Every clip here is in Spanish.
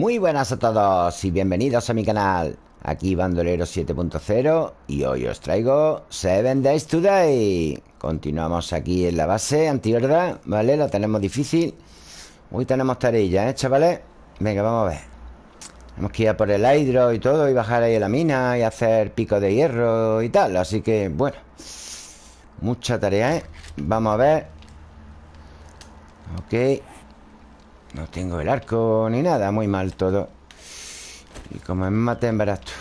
Muy buenas a todos y bienvenidos a mi canal Aquí Bandolero 7.0 y hoy os traigo 7 Days Today Continuamos aquí en la base antihorda, ¿vale? La tenemos difícil Hoy tenemos tarea, ¿eh, chavales? Venga, vamos a ver Tenemos que ir a por el hidro y todo Y bajar ahí a la mina y hacer pico de hierro y tal Así que, bueno Mucha tarea, ¿eh? Vamos a ver Ok no tengo el arco ni nada Muy mal todo. Y como me maten, verás tú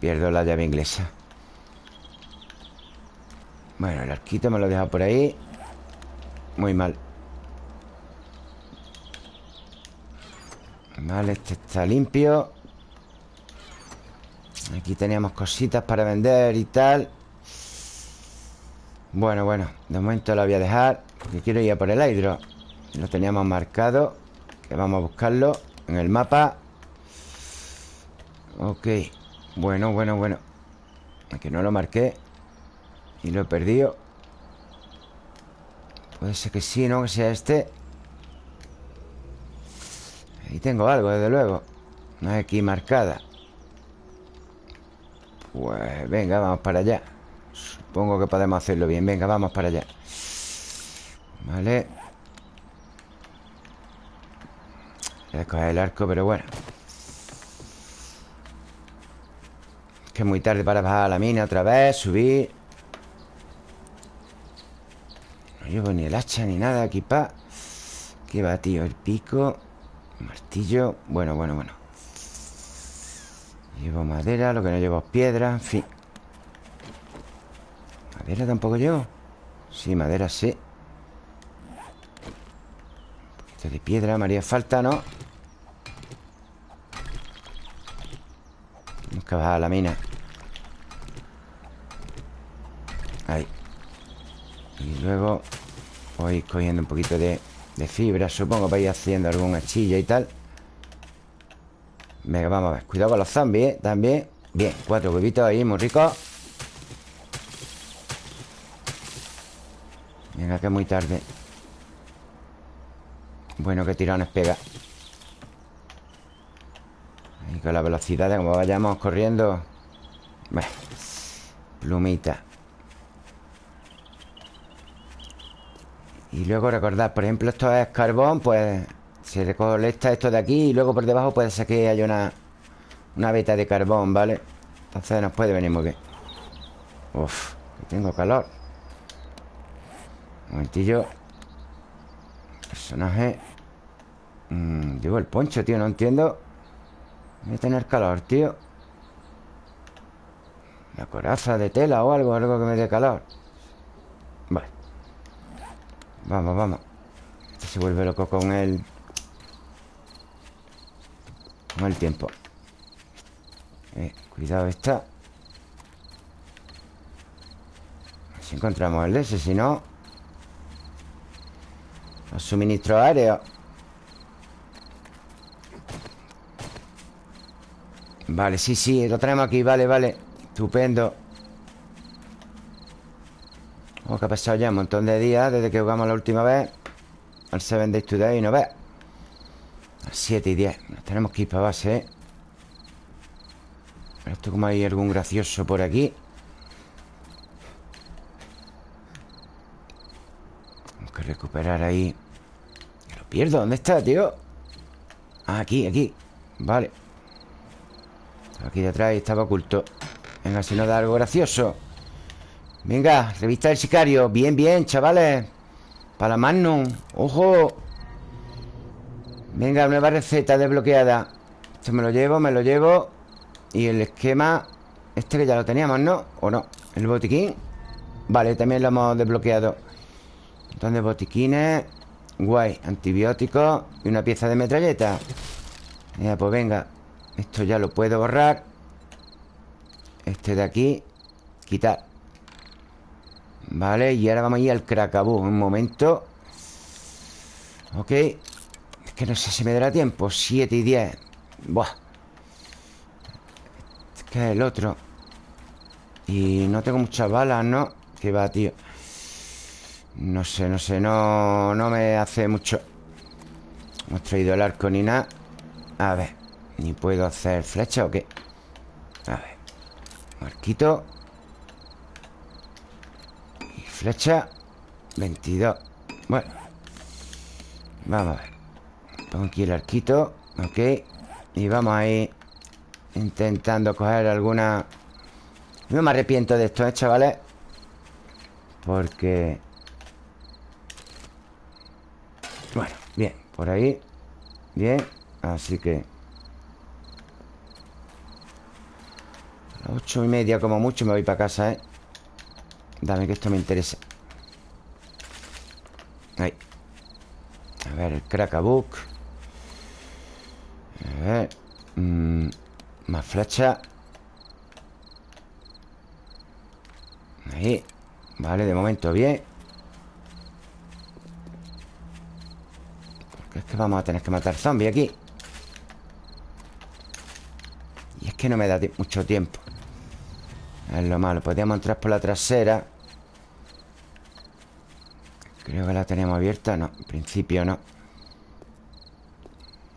Pierdo la llave inglesa. Bueno, el arquito me lo he dejado por ahí. Muy mal. Vale, este está limpio. Aquí teníamos cositas para vender y tal. Bueno, bueno De momento lo voy a dejar Porque quiero ir a por el hidro lo teníamos marcado. Que vamos a buscarlo en el mapa. Ok. Bueno, bueno, bueno. Que no lo marqué. Y lo he perdido. Puede ser que sí, ¿no? Que sea este. Ahí tengo algo, desde luego. No es aquí marcada. Pues venga, vamos para allá. Supongo que podemos hacerlo bien. Venga, vamos para allá. Vale Voy a coger el arco, pero bueno. Es que es muy tarde para bajar a la mina otra vez Subir. No llevo ni el hacha ni nada aquí pa. ¿Qué va, tío? El pico. Martillo. Bueno, bueno, bueno. Llevo madera, lo que no llevo es piedra En fin. ¿Madera tampoco llevo? Sí, madera sí de piedra me haría falta, ¿no? Tenemos que bajar la mina. Ahí. Y luego Voy cogiendo un poquito de, de fibra Supongo para ir haciendo algún hachilla y tal. Venga, vamos a ver. Cuidado con los zombies, ¿eh? También. Bien, cuatro huevitos ahí, muy ricos Venga, que es muy tarde bueno, qué tirones pega Y con la velocidad de como vayamos corriendo. Bueno Plumita. Y luego recordad, por ejemplo, esto es carbón Pues se recolecta esto de aquí Y luego por debajo puede ser que haya una Una beta de carbón, ¿vale? Entonces nos puede venir muy bien. Uf, tengo calor. Un momentillo. Personaje mm, Llevo el poncho, tío, no entiendo. Voy a tener calor, tío. Una coraza de tela o algo Algo que me dé calor. Vale. Vamos, vamos. Este se vuelve loco con el Con el tiempo. Eh, Cuidado esta. Si encontramos el ese, si no. Los suministros aéreos Vale, sí, sí, lo tenemos aquí Vale, vale, estupendo. Oh, que ha pasado ya un montón de días Desde que jugamos la última vez. Al 7 Days Today, ¿no ves? A 7 y 10 Nos tenemos que ir para base, ¿eh? Esto como hay algún gracioso por aquí. Recuperar ahí. Lo pierdo, ¿dónde está, tío? Ah, aquí, aquí. Vale Aquí detrás estaba oculto Venga, si no da algo gracioso. Venga, revista del sicario. Bien, bien, chavales. Para Magnum, ojo. Venga, nueva receta desbloqueada. Esto me lo llevo, me lo llevo. Y el esquema Este que ya lo teníamos, ¿no? ¿O no? El botiquín. Vale, también lo hemos desbloqueado. De botiquines. Guay, antibióticos Y una pieza de metralleta. Ya, pues venga Esto ya lo puedo borrar. Este de aquí Quitar. Vale, y ahora vamos a ir al cracabú Un momento. Ok. Es que no sé si me dará tiempo. 7 y 10 Buah. Es que es el otro. Y no tengo muchas balas, ¿no? Que va, tío. No sé, no sé, no, no me hace mucho. Hemos traído el arco ni nada. A ver ¿Ni puedo hacer flecha o qué? A ver. Marquito. Y flecha. 22 Bueno. Vamos a ver. Pongo aquí el arquito Ok. Y vamos a ir Intentando coger alguna No me arrepiento de esto, ¿eh, chavales? Porque Bueno, bien Por ahí. Bien Así que A las ocho y media como mucho me voy para casa, ¿eh? Dame que esto me interesa. Ahí. A ver, el cracabook A ver mm, Más flecha. Ahí. Vale, de momento bien. Porque es que vamos a tener que matar zombies aquí. Y es que no me da mucho tiempo Es lo malo. Podríamos entrar por la trasera. Creo que la tenemos abierta. No, en principio no.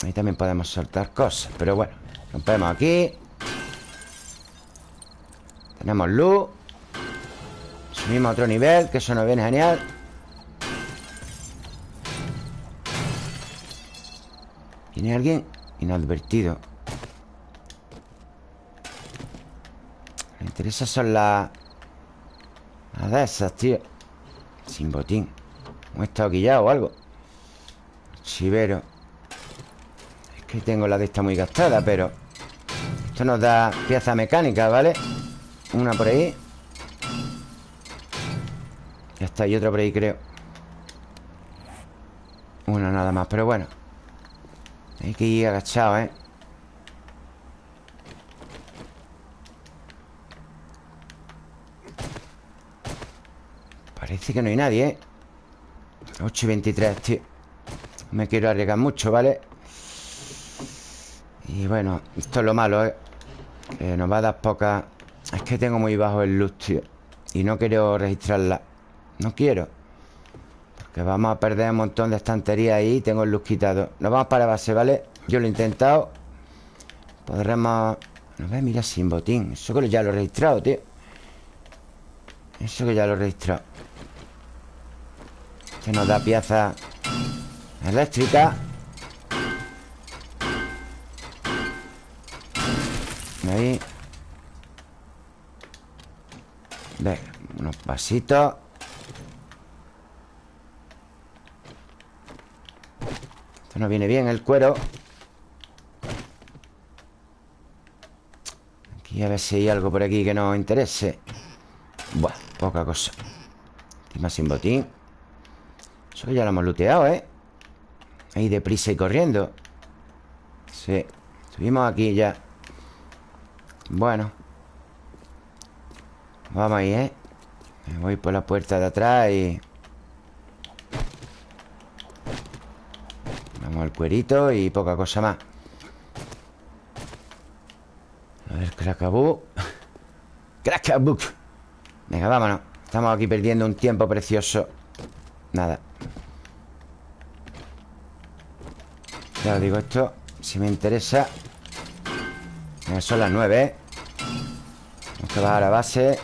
Ahí también podemos soltar cosas Pero bueno, rompemos aquí. Tenemos luz. Subimos a otro nivel Que eso nos viene genial. ¿Viene alguien? Inadvertido Interesa son las... Las de esas, tío Sin botín ¿Hemos estado quillado o algo? Chivero Es que tengo la de esta muy gastada, pero Esto nos da pieza mecánica, ¿vale? Una por ahí Ya está, y otra por ahí, creo Una nada más, pero bueno Hay que ir agachado, ¿eh? Parece que no hay nadie, ¿eh? 8 y 23, tío. Me quiero arriesgar mucho, ¿vale? Y bueno, esto es lo malo, ¿eh? Que nos va a dar poca... Es que tengo muy bajo el luz, tío. Y no quiero registrarla. No quiero. Porque vamos a perder un montón de estantería ahí Tengo el luz quitado. Nos vamos para base, ¿vale? Yo lo he intentado. Podremos... No ve, mira, sin botín. Eso que ya lo he registrado, tío. Eso que ya lo he registrado que nos da pieza eléctrica. Ahí. Venga, unos pasitos Esto no viene bien el cuero. Aquí a ver si hay algo por aquí que nos interese. Buah, poca cosa. Encima sin botín eso ya lo hemos looteado, ¿eh? Ahí deprisa y corriendo. Sí Subimos aquí ya. Bueno. Vamos ahí, ¿eh? Me voy por la puerta de atrás y... Vamos al cuerito y poca cosa más. A ver, Cracabú Cracabú Venga, vámonos. Estamos aquí perdiendo un tiempo precioso. Nada Os digo, esto Si me interesa. Son las nueve, ¿eh? Vamos a bajar a base.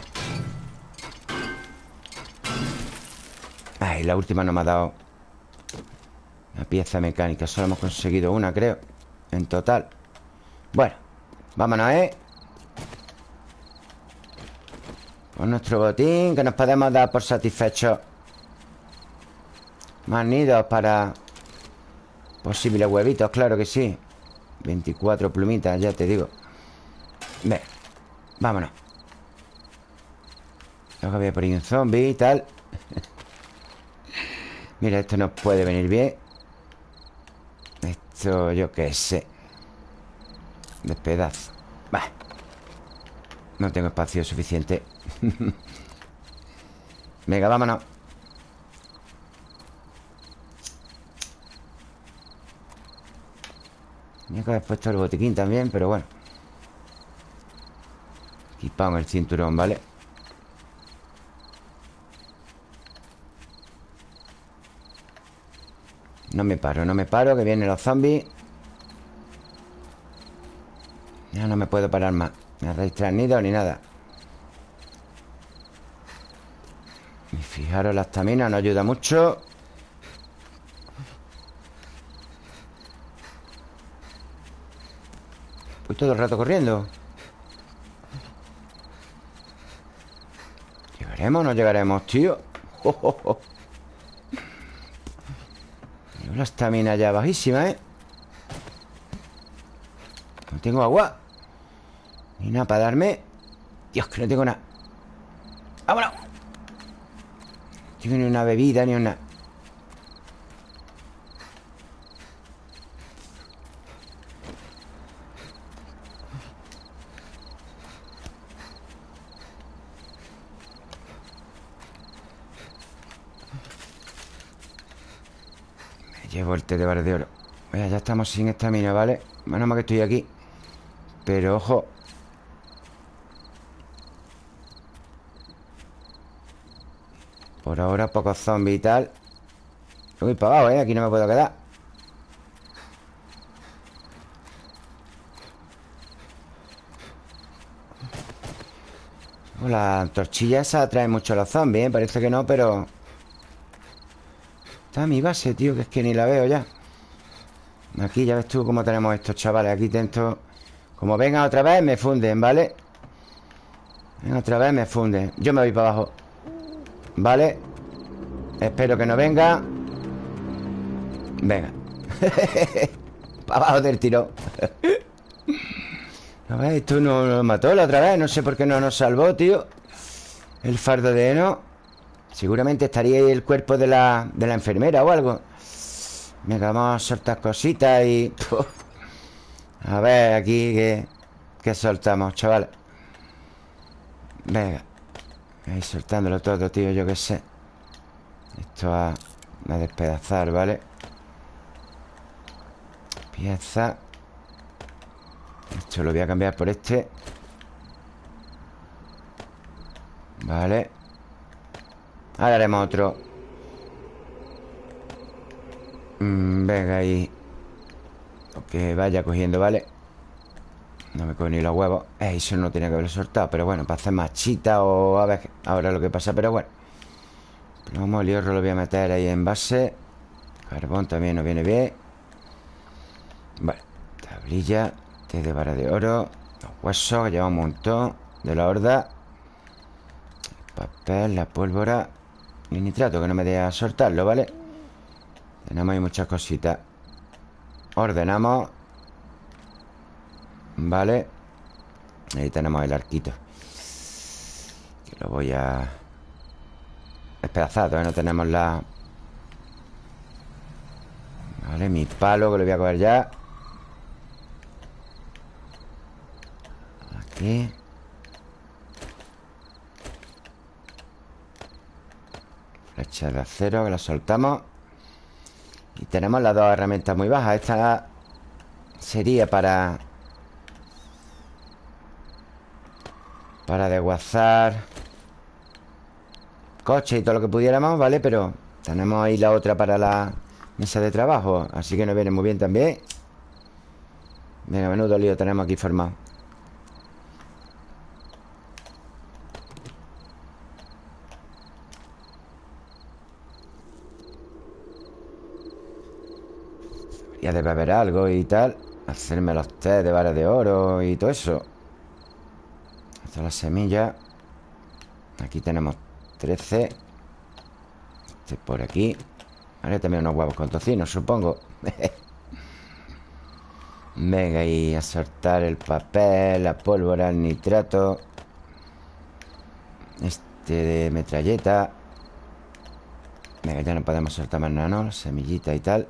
Ay, la última no me ha dado Una pieza mecánica. Solo hemos conseguido una, creo En total. Bueno, vámonos, ¿eh? Con nuestro botín Que nos podemos dar por satisfechos. Más nidos para Posibles huevitos, claro que sí. 24 plumitas, ya te digo. Ve, vámonos. Luego había por un zombie y tal. Mira, esto nos puede venir bien. Esto, yo qué sé. Despedazo. Va No tengo espacio suficiente. Venga, vámonos Tenía que haber puesto el botiquín también, pero bueno. Equipamos el cinturón, ¿vale? No me paro, no me paro Que vienen los zombies. Ya no me puedo parar más. Me ha nido ni nada. Y fijaros, la estamina no ayuda mucho todo el rato corriendo ¿Llegaremos o no llegaremos, tío? La estamina ya bajísima, ¿eh? No tengo agua Ni nada para darme Dios, que no tengo nada ¡Vámonos! No tengo ni una bebida, ni una... Té de bar de oro ya estamos sin estamina, ¿vale? Menos mal que estoy aquí Pero ojo Por ahora pocos zombies y tal Voy para abajo, ¿eh? Aquí no me puedo quedar La torchilla esa atrae mucho a los zombies, ¿eh? Parece que no, pero... Está mi base, tío Que es que ni la veo ya. Aquí ya ves tú cómo tenemos estos chavales Aquí dentro. Como vengan otra vez me funden, ¿vale? Vengan otra vez me funden. Yo me voy para abajo ¿Vale? Espero que no venga. Venga. Para abajo del tiro A ver, esto no nos mató la otra vez No sé por qué no nos salvó, tío. El fardo de heno Seguramente estaría ahí el cuerpo de la, de la enfermera o algo. Venga, vamos a soltar cositas y... A ver, aquí que, que soltamos, chaval. Venga Ahí soltándolo todo, tío, yo qué sé. Esto a, a despedazar, ¿vale? Pieza. Esto lo voy a cambiar por este. Vale Ahora haremos otro. Mm, venga ahí. Que vaya cogiendo, ¿vale? No me coge ni los huevos. Eh, Eso no tenía que haberlo soltado Pero bueno, para hacer machita o a ver ahora lo que pasa Pero bueno. Plomo, el hierro lo voy a meter ahí en base. Carbón también nos viene bien. Vale Tablilla Té de vara de oro Los huesos, que lleva un montón De la horda. Papel, la pólvora Y nitrato, que no me deja soltarlo, ¿vale? Tenemos ahí muchas cositas. Ordenamos. Vale. Ahí tenemos el arquito. Que lo voy a Despedazar Todavía no tenemos la Vale, mi palo que lo voy a coger ya. Aquí Flecha de acero que la soltamos. Y tenemos las dos herramientas muy bajas. Esta sería para... Para desguazar Coche y todo lo que pudiéramos, ¿vale? Pero tenemos ahí la otra para la mesa de trabajo Así que nos viene muy bien también. Venga, menudo lío tenemos aquí formado Ya debe haber algo y tal Hacerme los test de varas de oro y todo eso. Estas las semillas Aquí tenemos 13 Este por aquí. Ahora también unos huevos con tocino, supongo. Venga, y a soltar el papel La pólvora, el nitrato. Este de metralleta. Venga, ya no podemos soltar más nada, ¿no? La semillita y tal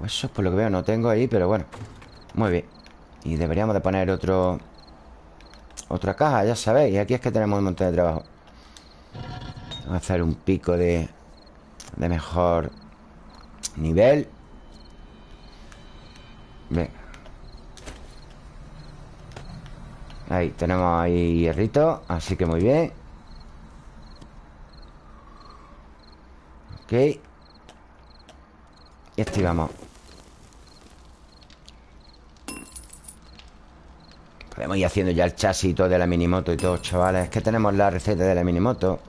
Huesos, por lo que veo, no tengo ahí Pero bueno, muy bien. Y deberíamos de poner otro Otra caja, ya sabéis Y aquí es que tenemos un montón de trabajo. Vamos a hacer un pico de De mejor Nivel. Venga Ahí, tenemos ahí hierrito Así que muy bien. Ok. Y activamos Podemos ir haciendo ya el chasis y todo de la minimoto y todo, chavales. Es que tenemos la receta de la minimoto.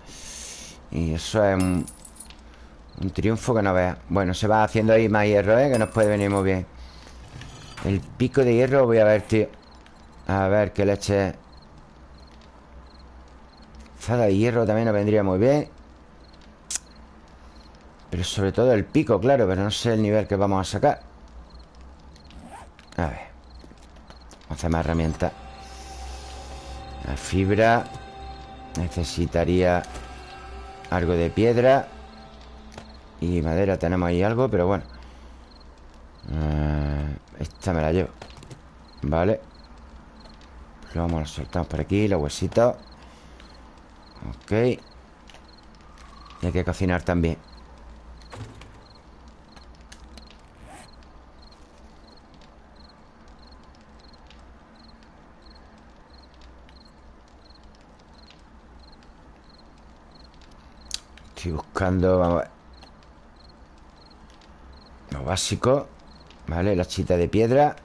Y eso es un, un triunfo que no veas. Bueno, se va haciendo ahí más hierro, ¿eh? Que nos puede venir muy bien. El pico de hierro voy a ver, tío. A ver qué leche. Zada de hierro también nos vendría muy bien. Pero sobre todo el pico, claro Pero no sé el nivel que vamos a sacar. A ver Más herramientas. La fibra. Necesitaría Algo de piedra. Y madera tenemos ahí algo, pero bueno. Eh, Esta me la llevo. Vale. Lo vamos a soltar por aquí, los huesitos. Ok. Y hay que cocinar también Buscando, vamos a ver. Básico Vale, la chita de piedra.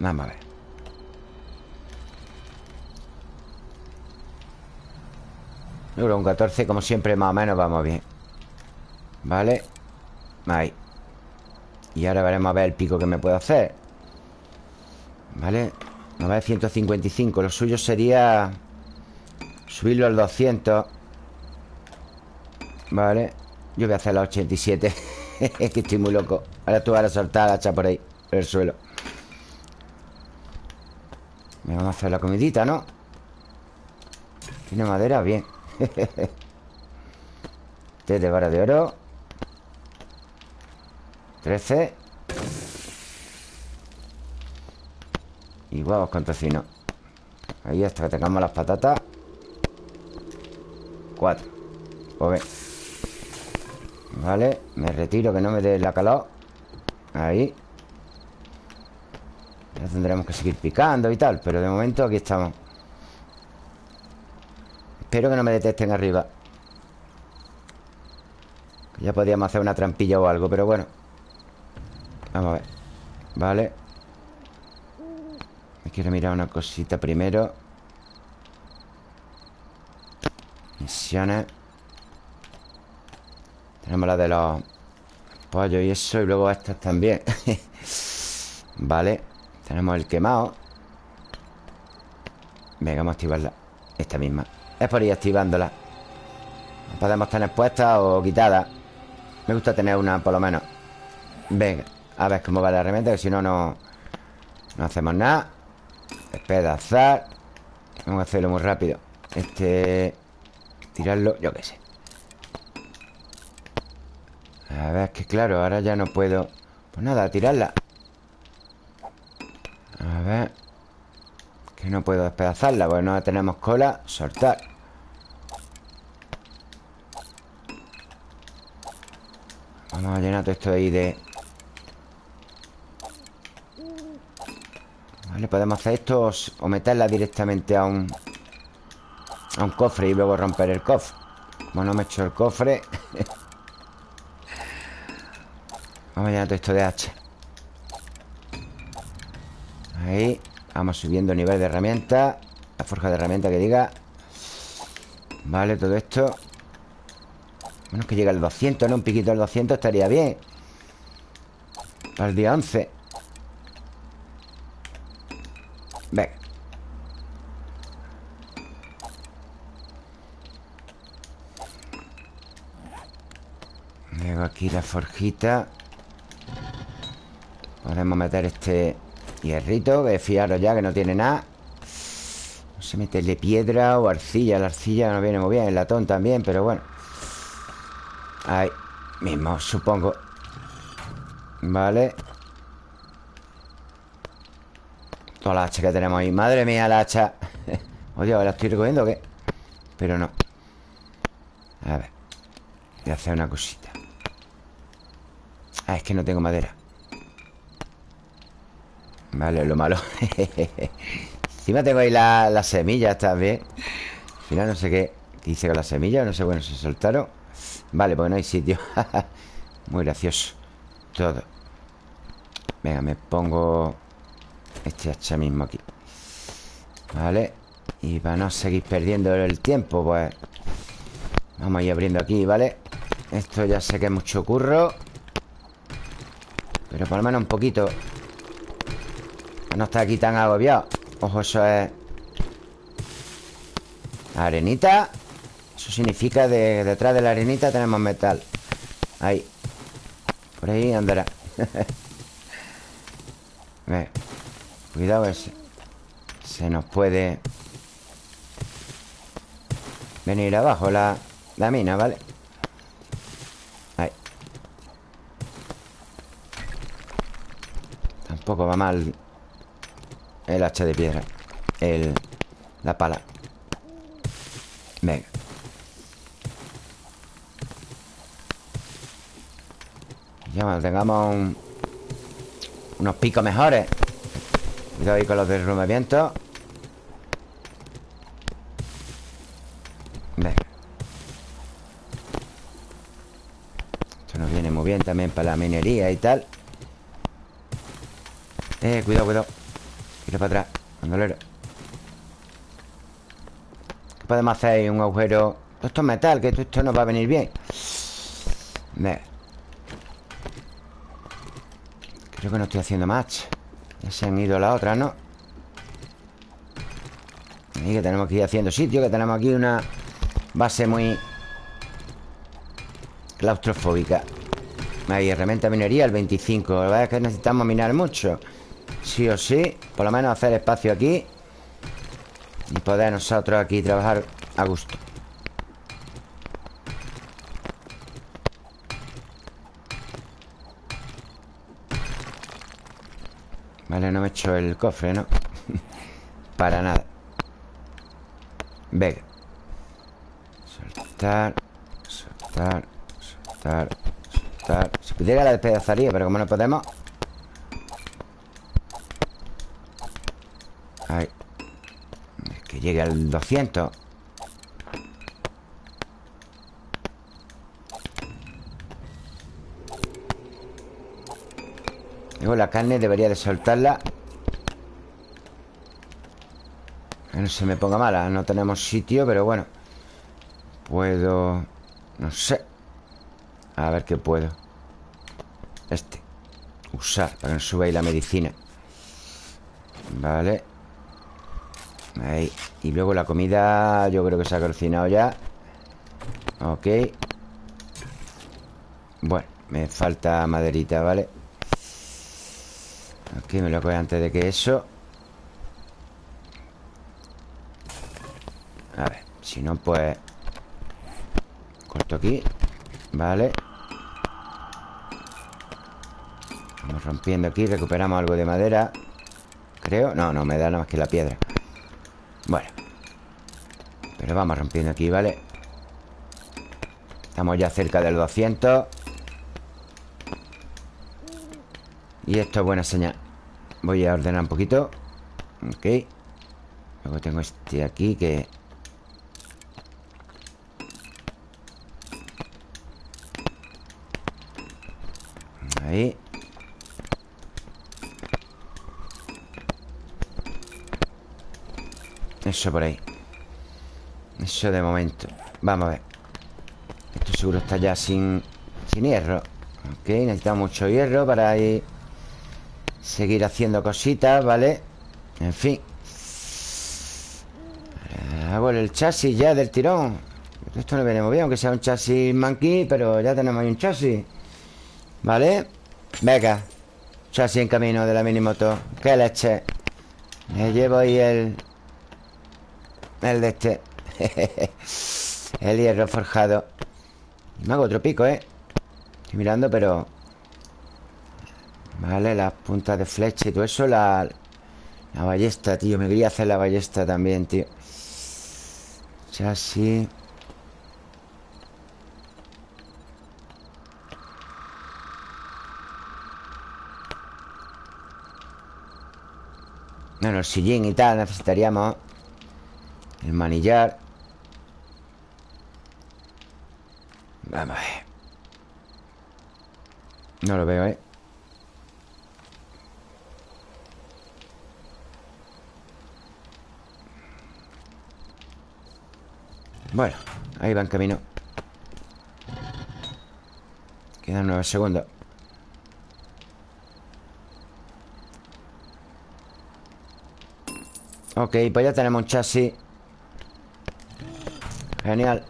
Vamos a ver. Un 14, como siempre, más o menos vamos bien. Vale Ahí. Y ahora veremos a ver el pico que me puedo hacer. Vale A ver, 155 Lo suyo sería Subirlo al 200 Vale Yo voy a hacer la 87 Es que estoy muy loco. Ahora tú vas a soltar la hacha por ahí Por el suelo. Me vamos a hacer la comidita, ¿no? Tiene madera, bien. Té de vara de oro. 13 Y huevos con tocino. Ahí hasta que tengamos las patatas. 4 Pues Vale, me retiro que no me dé la calor. Ahí. Ya tendremos que seguir picando y tal Pero de momento aquí estamos. Espero que no me detesten arriba. Ya podíamos hacer una trampilla o algo Pero bueno. Vamos a ver. Vale Me quiero mirar una cosita primero. Misiones tenemos la de los pollos y eso Y luego estas también. Vale Tenemos el quemado. Venga, vamos a activarla. Esta misma. Es por ir activándola. Podemos tener puestas o quitadas Me gusta tener una por lo menos. Venga, a ver cómo va la herramienta Que si no, no No hacemos nada. Despedazar. Vamos a hacerlo muy rápido. Este Tirarlo, yo qué sé a ver, es que claro, ahora ya no puedo Pues nada, tirarla. A ver Que no puedo despedazarla Bueno, ahora tenemos cola, soltar. Vamos a llenar todo esto ahí de Vale, podemos hacer esto O meterla directamente a un A un cofre y luego romper el cofre. Bueno, me he hecho el cofre Vamos a todo esto de hacha Ahí Vamos subiendo el nivel de herramienta. La forja de herramienta que diga. Vale, todo esto. Bueno, que llega al 200, ¿no? Un piquito al 200 estaría bien. Para el día 11 Venga. Luego aquí la forjita Podemos meter este hierrito Que fiaros ya que no tiene nada. No sé meterle piedra o arcilla. La arcilla no viene muy bien El latón también, pero bueno. Ahí mismo, supongo. Vale. Toda la hacha que tenemos ahí. Madre mía, la hacha. Oye, ¿la estoy recogiendo o qué? Pero no. A ver Voy a hacer una cosita. Ah, es que no tengo madera Vale, lo malo. Encima tengo ahí las la semillas también Al final no sé qué ¿Qué hice con las semillas? No sé, bueno, se soltaron. Vale, porque no hay sitio. Muy gracioso. Todo. Venga, me pongo este hacha mismo aquí. Vale. Y para no seguir perdiendo el tiempo, pues Vamos a ir abriendo aquí, ¿vale? Esto ya sé que es mucho curro. Pero por lo menos un poquito No está aquí tan agobiado. Ojo, eso es Arenita. Eso significa de detrás de la arenita tenemos metal. Ahí. Por ahí andará. Cuidado ese Se nos puede Venir abajo la, la mina, ¿vale? Ahí. Tampoco va mal El hacha de piedra. El... La pala. Venga. Ya cuando tengamos unos picos mejores. Cuidado ahí con los derrumbamientos. Venga. Esto nos viene muy bien también para la minería y tal. Eh, cuidado, cuidado Tira para atrás, bandolero. Podemos hacer un agujero. Esto es metal, que esto nos va a venir bien. Creo que no estoy haciendo más Ya se han ido las otras, ¿no? Y que tenemos que ir haciendo sitio Que tenemos aquí una base muy Claustrofóbica. Ahí, herramienta minería, el 25 La verdad es que necesitamos minar mucho Sí o sí Por lo menos hacer espacio aquí y poder nosotros aquí trabajar a gusto. Vale, no me he hecho el cofre, ¿no? Para nada. Venga. Soltar Soltar Soltar Soltar. Si pudiera la despedazaría, pero como no podemos Ahí llegue al 200 Luego la carne debería de soltarla. Que no se me ponga mala No tenemos sitio, pero bueno. Puedo... No sé. A ver qué puedo. Este. Usar para que no ahí la medicina. Vale Ahí. Y luego la comida Yo creo que se ha cocinado ya. Ok. Bueno, me falta maderita, ¿vale? Aquí me lo coge antes de que eso. A ver, si no pues Corto aquí Vale Vamos rompiendo aquí Recuperamos algo de madera Creo, no, no, me da nada más que la piedra bueno. Pero vamos rompiendo aquí, ¿vale? Estamos ya cerca del 200 Y esto es buena señal. Voy a ordenar un poquito. Ok. Luego tengo este aquí que... Ahí Eso por ahí. Eso de momento. Vamos a ver. Esto seguro está ya sin, sin hierro. Ok, necesitamos mucho hierro para ir Seguir haciendo cositas, ¿vale? En fin. Hago el chasis ya del tirón. Esto no viene muy bien Aunque sea un chasis manquí Pero ya tenemos ahí un chasis. ¿Vale? Venga. Chasis en camino de la mini moto ¡Qué leche! Me llevo ahí el, el de este. El hierro forjado. Me hago otro pico, ¿eh? Estoy mirando, pero... Vale, las puntas de flecha y todo eso La, la ballesta, tío. Me quería hacer la ballesta también, tío. Chasis Bueno, el sillín y tal necesitaríamos el manillar. Vamos a ver. No lo veo, ¿eh? Bueno, ahí va en camino. Quedan nueve segundos. Ok, pues ya tenemos un chasis. Genial.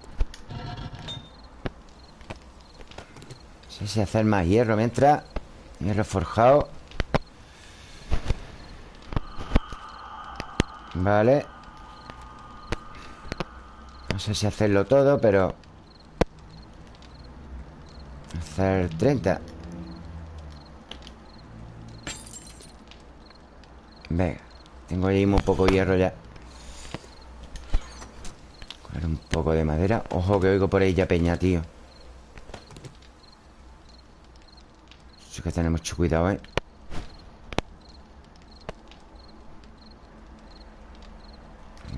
No sé si hacer más hierro mientras. Hierro forjado. Vale. No sé si hacerlo todo, pero Hacer 30 Venga Tengo ahí un poco hierro ya Coger un poco de madera. Ojo que oigo por ahí ya peña, tío. Eso que tener mucho cuidado, ¿eh?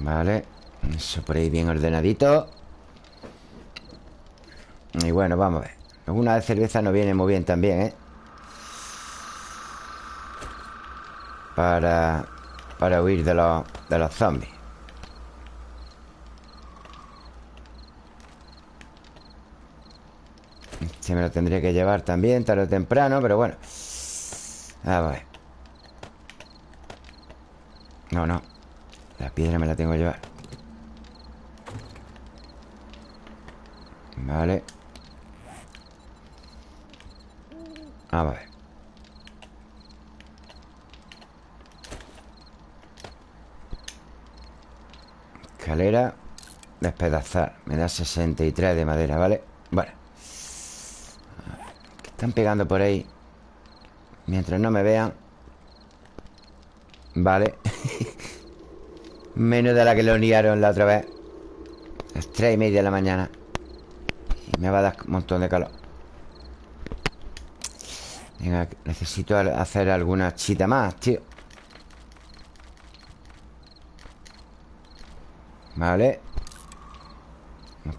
Vale. Eso por ahí bien ordenadito. Y bueno, vamos a ver. Una de cerveza no viene muy bien también, ¿eh? Para... Para huir de los, de los zombies Este me lo tendría que llevar también Tarde o temprano, pero bueno. A ver No, no. La piedra me la tengo que llevar. Vale. A ver Escalera. Despedazar. Me da 63 de madera, ¿vale? Están pegando por ahí. Mientras no me vean. Vale. Menos de la que lo liaron la otra vez. Las tres y media de la mañana. Y me va a dar un montón de calor. Venga, necesito hacer alguna chita más, tío. Vale.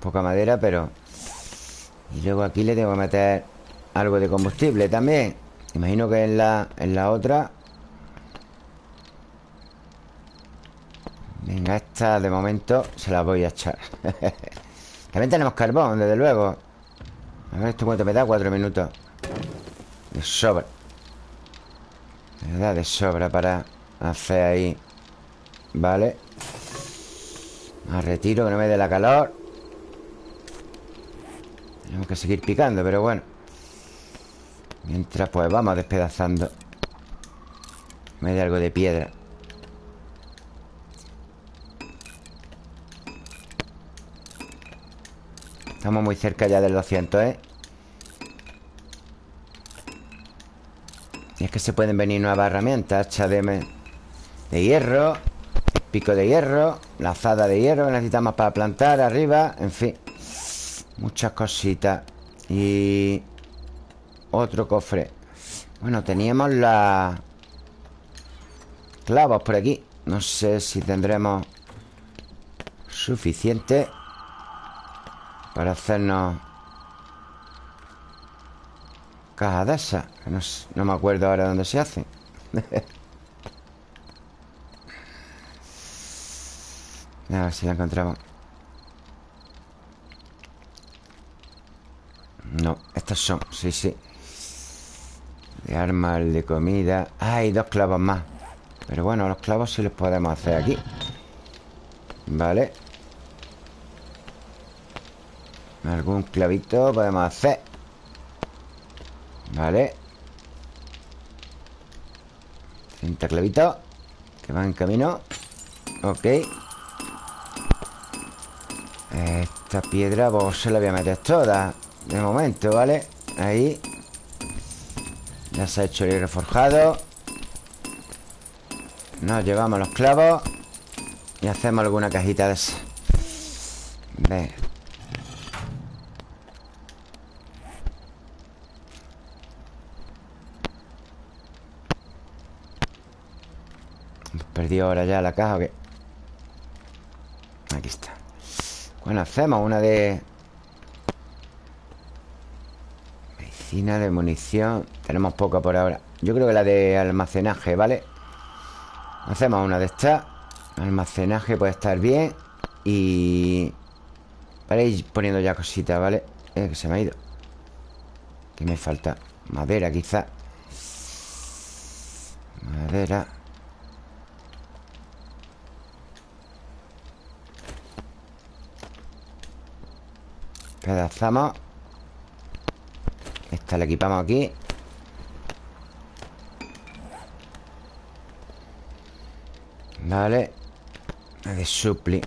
Poca madera, pero... Y luego aquí le tengo que meter algo de combustible también. Imagino que en la, la otra. Venga, esta de momento se la voy a echar. También tenemos carbón, desde luego. A ver, ¿esto cuánto me da? Cuatro minutos. De sobra. Me da de sobra para hacer ahí. Vale. Me retiro que no me dé la calor. Tenemos que seguir picando, pero bueno Mientras pues vamos despedazando. Me da algo de piedra. Estamos muy cerca ya del 200, ¿eh? Y es que se pueden venir nuevas herramientas. Hacha de, de hierro Pico de hierro Lazada de hierro que necesitamos para plantar arriba En fin Muchas cositas. Y... Otro cofre. Bueno, teníamos la... Clavos por aquí. No sé si tendremos Suficiente Para hacernos Caja de no, no me acuerdo ahora dónde se hacen. A ver si la encontramos. No, estos son, sí, sí De armas, de comida. Hay dos clavos más. Pero bueno, los clavos sí los podemos hacer aquí. Vale. Algún clavito podemos hacer. Vale. 30 clavitos Que van en camino. Ok. Esta piedra vos se la voy a meter toda de momento, ¿vale? Ahí Ya se ha hecho el reforjado Nos llevamos los clavos Y hacemos alguna cajita de esa Venga Perdió ahora ya la caja o qué? Aquí está. Bueno, hacemos una de de munición Tenemos poca por ahora Yo creo que la de almacenaje, ¿vale? Hacemos una de estas Almacenaje puede estar bien Y... Para ir poniendo ya cositas, ¿vale? Eh, que se me ha ido ¿Qué me falta? Madera, quizá Madera Pedazamos Esta la equipamos aquí Vale. De supli.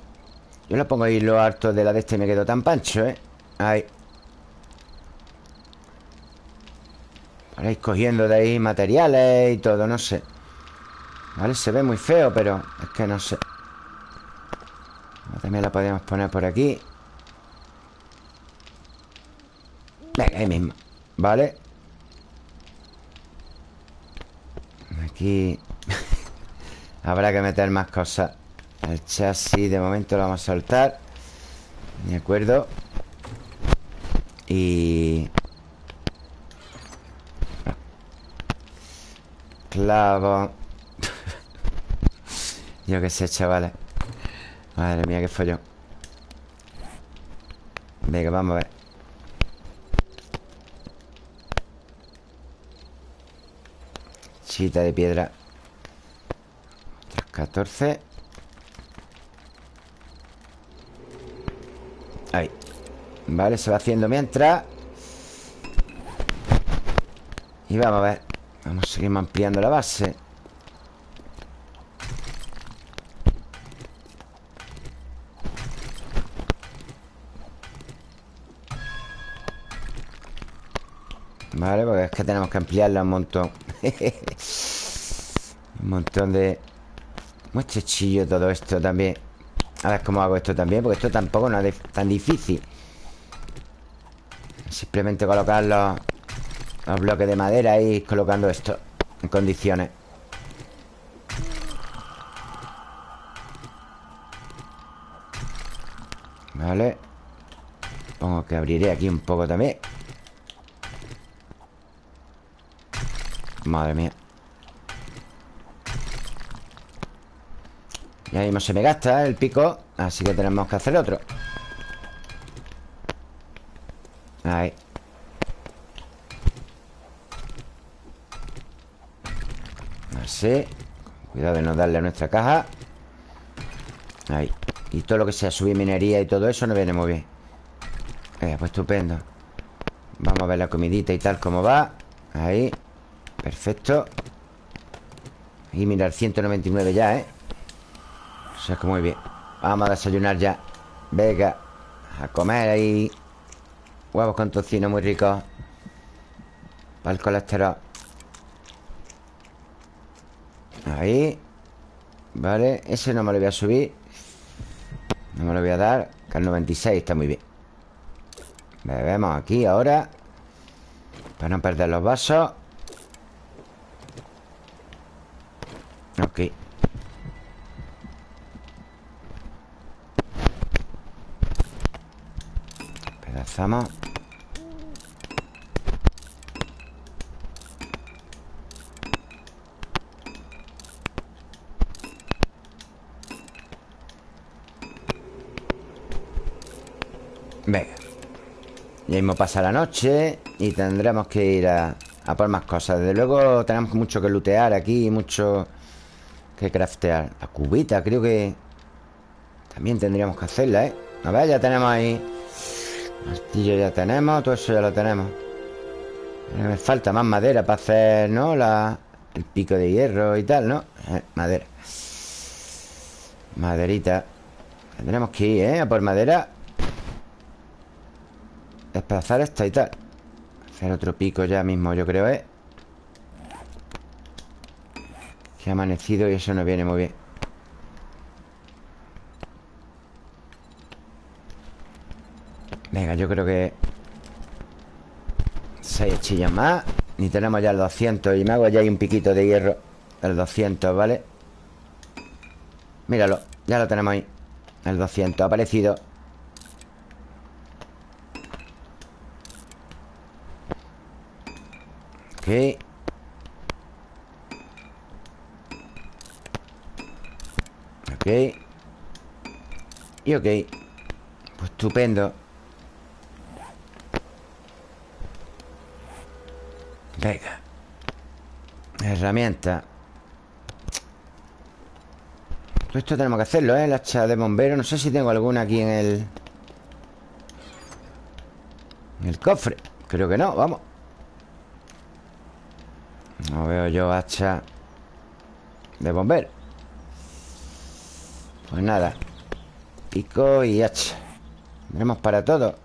Yo lo pongo ahí lo harto de la de este y me quedo tan pancho, ¿eh? Ahí. Para ir cogiendo de ahí materiales y todo, no sé. Vale, se ve muy feo, pero es que no sé. También la podemos poner por aquí. Venga, ahí mismo. Vale. Aquí Habrá que meter más cosas. El chasis de momento lo vamos a soltar. De acuerdo Y... Clavo. Yo qué sé, chavales. Madre mía, qué follón. Venga, vamos a ver. Chita de piedra 14 Ahí. Vale, se va haciendo mientras. Y vamos a ver. Vamos a seguir ampliando la base. Vale, porque es que tenemos que ampliarla un montón. Un montón de... Muy estrechillo todo esto también. A ver cómo hago esto también Porque esto tampoco no es tan difícil. Simplemente colocar los, los bloques de madera Y colocando esto En condiciones. Vale. Supongo que abriré aquí un poco también. Madre mía Ya mismo se me gasta el pico Así que tenemos que hacer otro. Ahí. Así. Cuidado de no darle a nuestra caja. Ahí. Y todo lo que sea subir minería y todo eso no viene muy bien. Eh, Pues estupendo. Vamos a ver la comidita y tal como va. Ahí. Perfecto. Y mira, el 199 ya, ¿eh? O sea que muy bien. Vamos a desayunar ya. Venga A comer ahí. Huevos con tocino muy ricos Para el colesterol. Ahí. Vale, ese no me lo voy a subir. No me lo voy a dar Que el 96 está muy bien. Bebemos aquí ahora Para no perder los vasos Ok Pedazamos Venga. Ya mismo pasa la noche Y tendremos que ir a, a por más cosas. Desde luego tenemos mucho que lootear aquí Mucho que craftear. La cubita creo que También tendríamos que hacerla, ¿eh? A ver, ya tenemos ahí Martillo ya tenemos, todo eso ya lo tenemos Me falta más madera para hacer, ¿no? La, el pico de hierro y tal, ¿no? Eh, madera Maderita Tendremos que ir, ¿eh? A por madera Desplazar esta y tal Hacer otro pico ya mismo, yo creo, ¿eh? Que ha amanecido y eso no viene muy bien Venga, yo creo que Seis hechillas más. Ni tenemos ya el 200 Y me hago ya ahí un piquito de hierro. El 200, ¿vale? Míralo, ya lo tenemos ahí. El 200, ha aparecido. Ok. Ok. Y ok. Estupendo Venga Herramienta. Esto tenemos que hacerlo, ¿eh? El hacha de bombero. No sé si tengo alguna aquí en el... En el cofre. Creo que no, vamos. No veo yo hacha De bombero. Pues nada. Pico y hacha. Tenemos para todo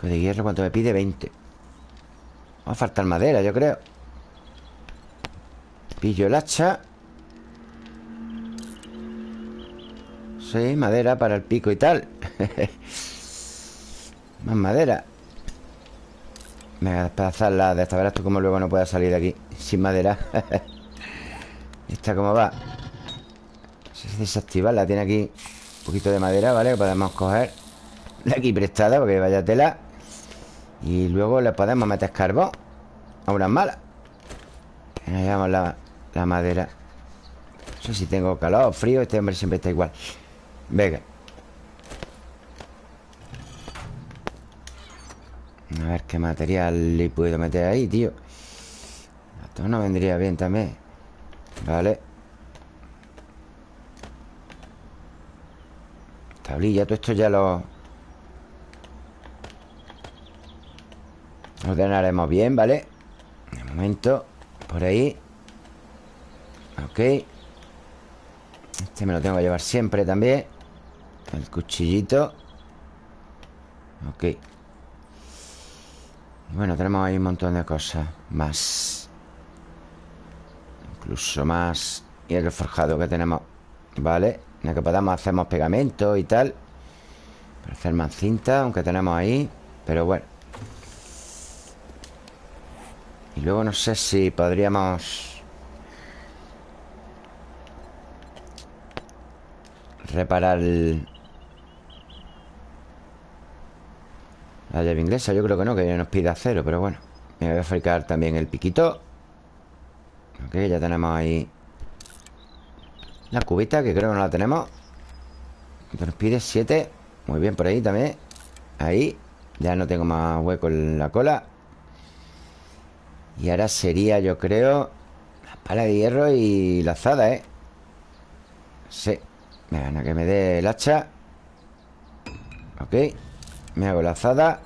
Pico de hierro, ¿cuánto me pide? 20 Va a faltar madera, yo creo. Pillo el hacha. Sí, madera para el pico y tal. Más madera. Me voy a despedazarla de esta Verás tú como luego no pueda salir de aquí Sin madera. Esta cómo va Desactivarla Tiene aquí un poquito de madera, ¿vale? Que podemos coger. De aquí prestada Porque vaya tela Y luego le podemos meter carbón. A unas malas Ahí llevamos la, la madera. No sé si tengo calor o frío Este hombre siempre está igual. Venga. A ver qué material le puedo meter ahí, tío. Esto no vendría bien también. Vale. Tablilla, todo esto ya lo Ordenaremos bien, ¿vale? De momento Por ahí. Ok. Este me lo tengo que llevar siempre también. El cuchillito. Ok. Bueno, tenemos ahí un montón de cosas Más. Incluso más. Y el forjado que tenemos Vale En el que podamos hacemos pegamento y tal. Para hacer más cinta Aunque tenemos ahí. Pero bueno Y luego no sé si podríamos Reparar La llave inglesa. Yo creo que no Que nos pida acero, pero bueno. Me voy a fabricar también el piquito. Ok, ya tenemos ahí La cubita, que creo que no la tenemos. Nos pide 7 Muy bien, por ahí también. Ahí. Ya no tengo más hueco en la cola Y ahora sería, yo creo La pala de hierro y la azada, ¿eh? Sí. Venga, que me dé el hacha. Ok. Me hago la azada.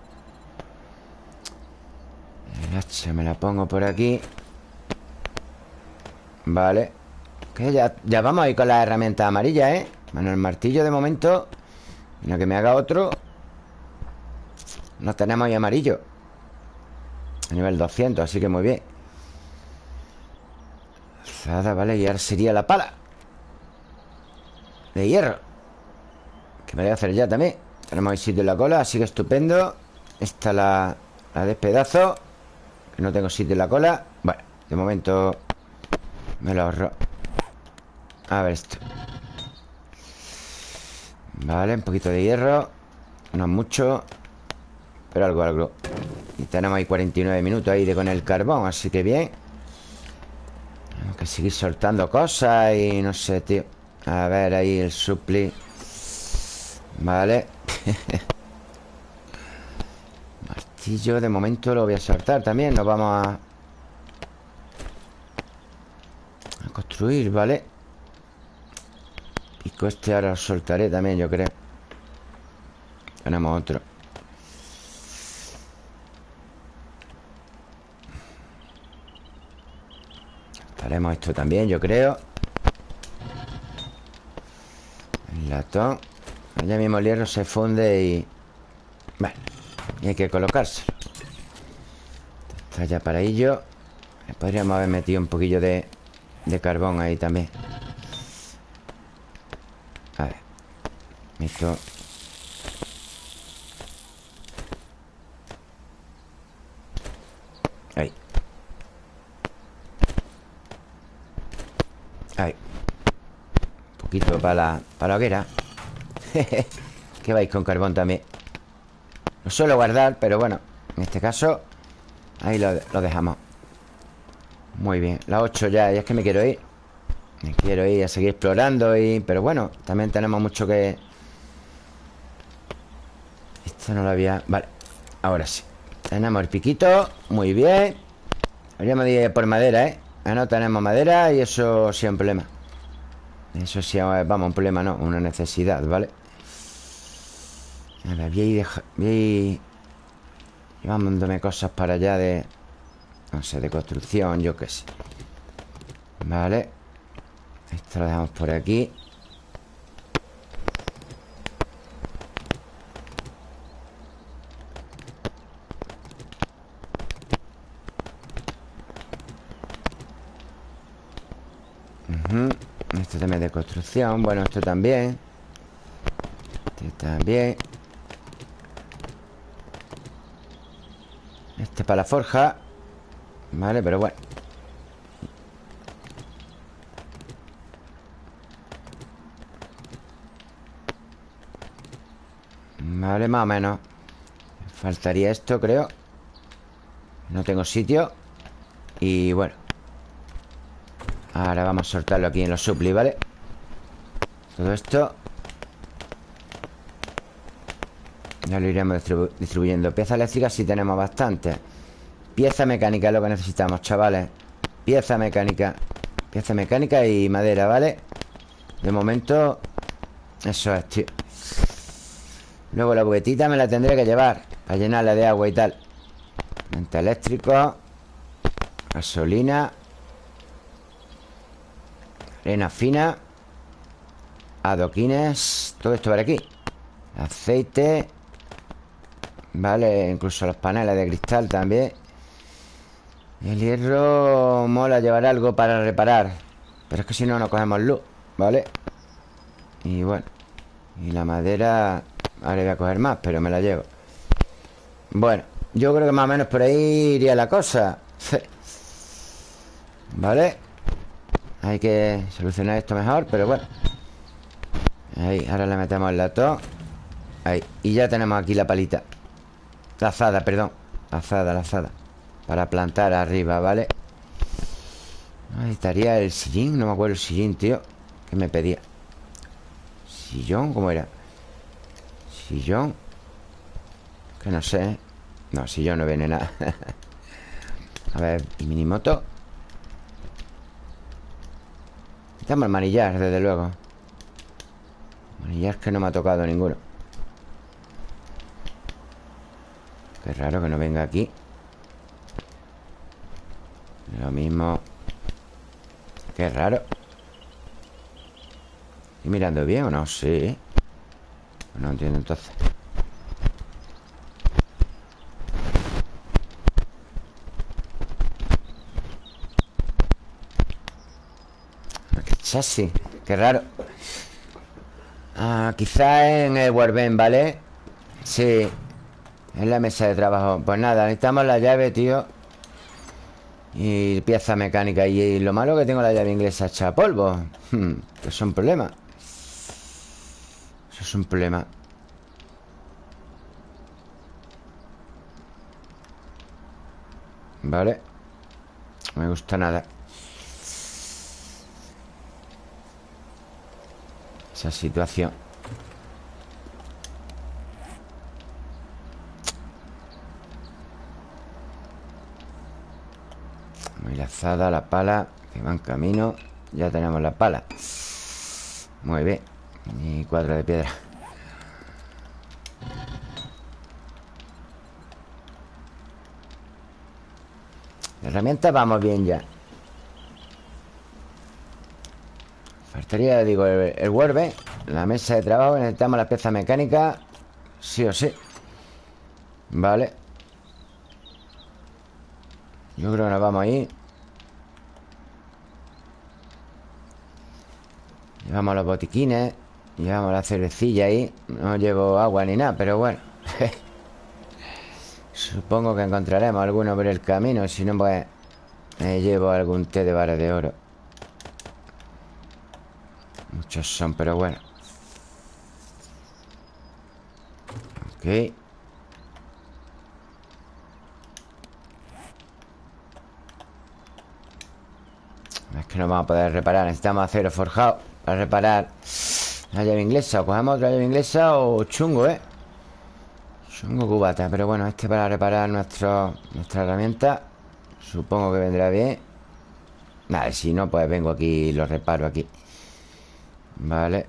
El hacha me la pongo por aquí. Vale. Que ya, ya vamos ahí con la herramienta amarilla, ¿eh? Bueno, el martillo de momento. Mira que me haga otro. No tenemos ahí amarillo A nivel 200, así que muy bien. Azada, vale Y ahora sería la pala. De hierro. Que me voy a hacer ya también. Tenemos ahí sitio en la cola, así que estupendo. Esta la, la despedazo. Que no tengo sitio en la cola. Bueno, de momento Me lo ahorro. A ver esto. Vale, un poquito de hierro. No mucho Pero algo, algo Y tenemos ahí 49 minutos ahí de con el carbón Así que bien. Tenemos que seguir soltando cosas Y no sé, tío. A ver ahí el supli. Vale. Martillo de momento lo voy a soltar también. Nos vamos a... A construir, ¿vale? Pico este ahora lo soltaré también, yo creo. Tenemos otro Haremos esto también, yo creo. El latón ya mismo el hierro se funde y... Bueno, y hay que colocárselo. Está ya para ello. Podríamos haber metido un poquillo de, de carbón ahí también. A ver. Esto... Ahí Ahí Un poquito para la, para hoguera. Que vais con carbón también Lo suelo guardar, pero bueno En este caso Ahí lo, dejamos. Muy bien, la 8 ya, ya es que me quiero ir. Me quiero ir a seguir explorando y... Pero bueno, también tenemos mucho que... Esto no lo había... Vale, ahora sí. Tenemos el piquito, muy bien. Habríamos de por madera, ¿eh? Ah, no tenemos madera y eso un problema Eso sí, vamos, un problema no Una necesidad, ¿vale? Ahora, voy a ir, voy a ir Llevándome cosas para allá de... No sé, de construcción, yo qué sé. Vale. Esto lo dejamos por aquí Esto también de Bueno, esto también. Este también. Este para la forja. Vale, pero bueno. Vale, más o menos. Faltaría esto, creo. No tengo sitio. Y bueno. Ahora vamos a soltarlo aquí en los supli, ¿vale? Todo esto. Ya lo iremos distribuyendo. Piezas eléctricas sí tenemos bastante. Pieza mecánica es lo que necesitamos, chavales. Pieza mecánica. Pieza mecánica y madera, ¿vale? De momento Eso es, tío. Luego la buguetita me la tendré que llevar Para llenarla de agua y tal. Mente eléctrico Gasolina Arena fina Adoquines Todo esto para aquí. Aceite Vale, incluso los paneles de cristal también. El hierro Mola llevar algo para reparar Pero es que si no, no cogemos luz ¿Vale? Y bueno Y la madera Ahora voy a coger más, pero me la llevo. Bueno, yo creo que más o menos por ahí iría la cosa. ¿Vale? Hay que solucionar esto mejor, pero bueno Ahí, ahora le metemos el latón Ahí, y ya tenemos aquí la palita La azada, perdón azada, la azada Para plantar arriba, ¿vale? Ahí estaría el sillín No me acuerdo el sillín, tío ¿Qué me pedía? ¿Sillón? ¿Cómo era? ¿Sillón? Que no sé No, sillón no viene nada A ver, ¿y minimoto? Estamos el manillar, desde luego Manillar que no me ha tocado ninguno. Qué raro que no venga aquí. Lo mismo. Qué raro. ¿Estoy mirando bien o no? Sí. No entiendo entonces. Chasis Qué raro Ah, quizás en el Warben, ¿vale? Sí En la mesa de trabajo. Pues nada, necesitamos la llave, tío. Y pieza mecánica. Y lo malo que tengo la llave inglesa hecha polvo. Hmm, Eso es un problema. Eso es un problema. Vale. No me gusta nada esa situación. Muy lazada la pala Que va en camino. Ya tenemos la pala. Muy bien. Y cuadro de piedra. Herramientas vamos bien ya Faltaría, digo, el, el La mesa de trabajo Necesitamos la pieza mecánica Sí o sí. Vale. Yo creo que nos vamos ahí. Llevamos los botiquines Llevamos la cervecilla ahí No llevo agua ni nada, pero bueno. Supongo que encontraremos alguno por el camino Si no, pues Me llevo algún té de vara de oro Son, pero bueno. Ok. Es que no vamos a poder reparar Necesitamos acero forjado para reparar La llave inglesa. O cogemos otra llave inglesa o chungo, ¿eh? Chungo cubata Pero bueno, este para reparar nuestro, nuestra herramienta Supongo que vendrá bien. Vale, si no, pues vengo aquí y lo reparo aquí Vale.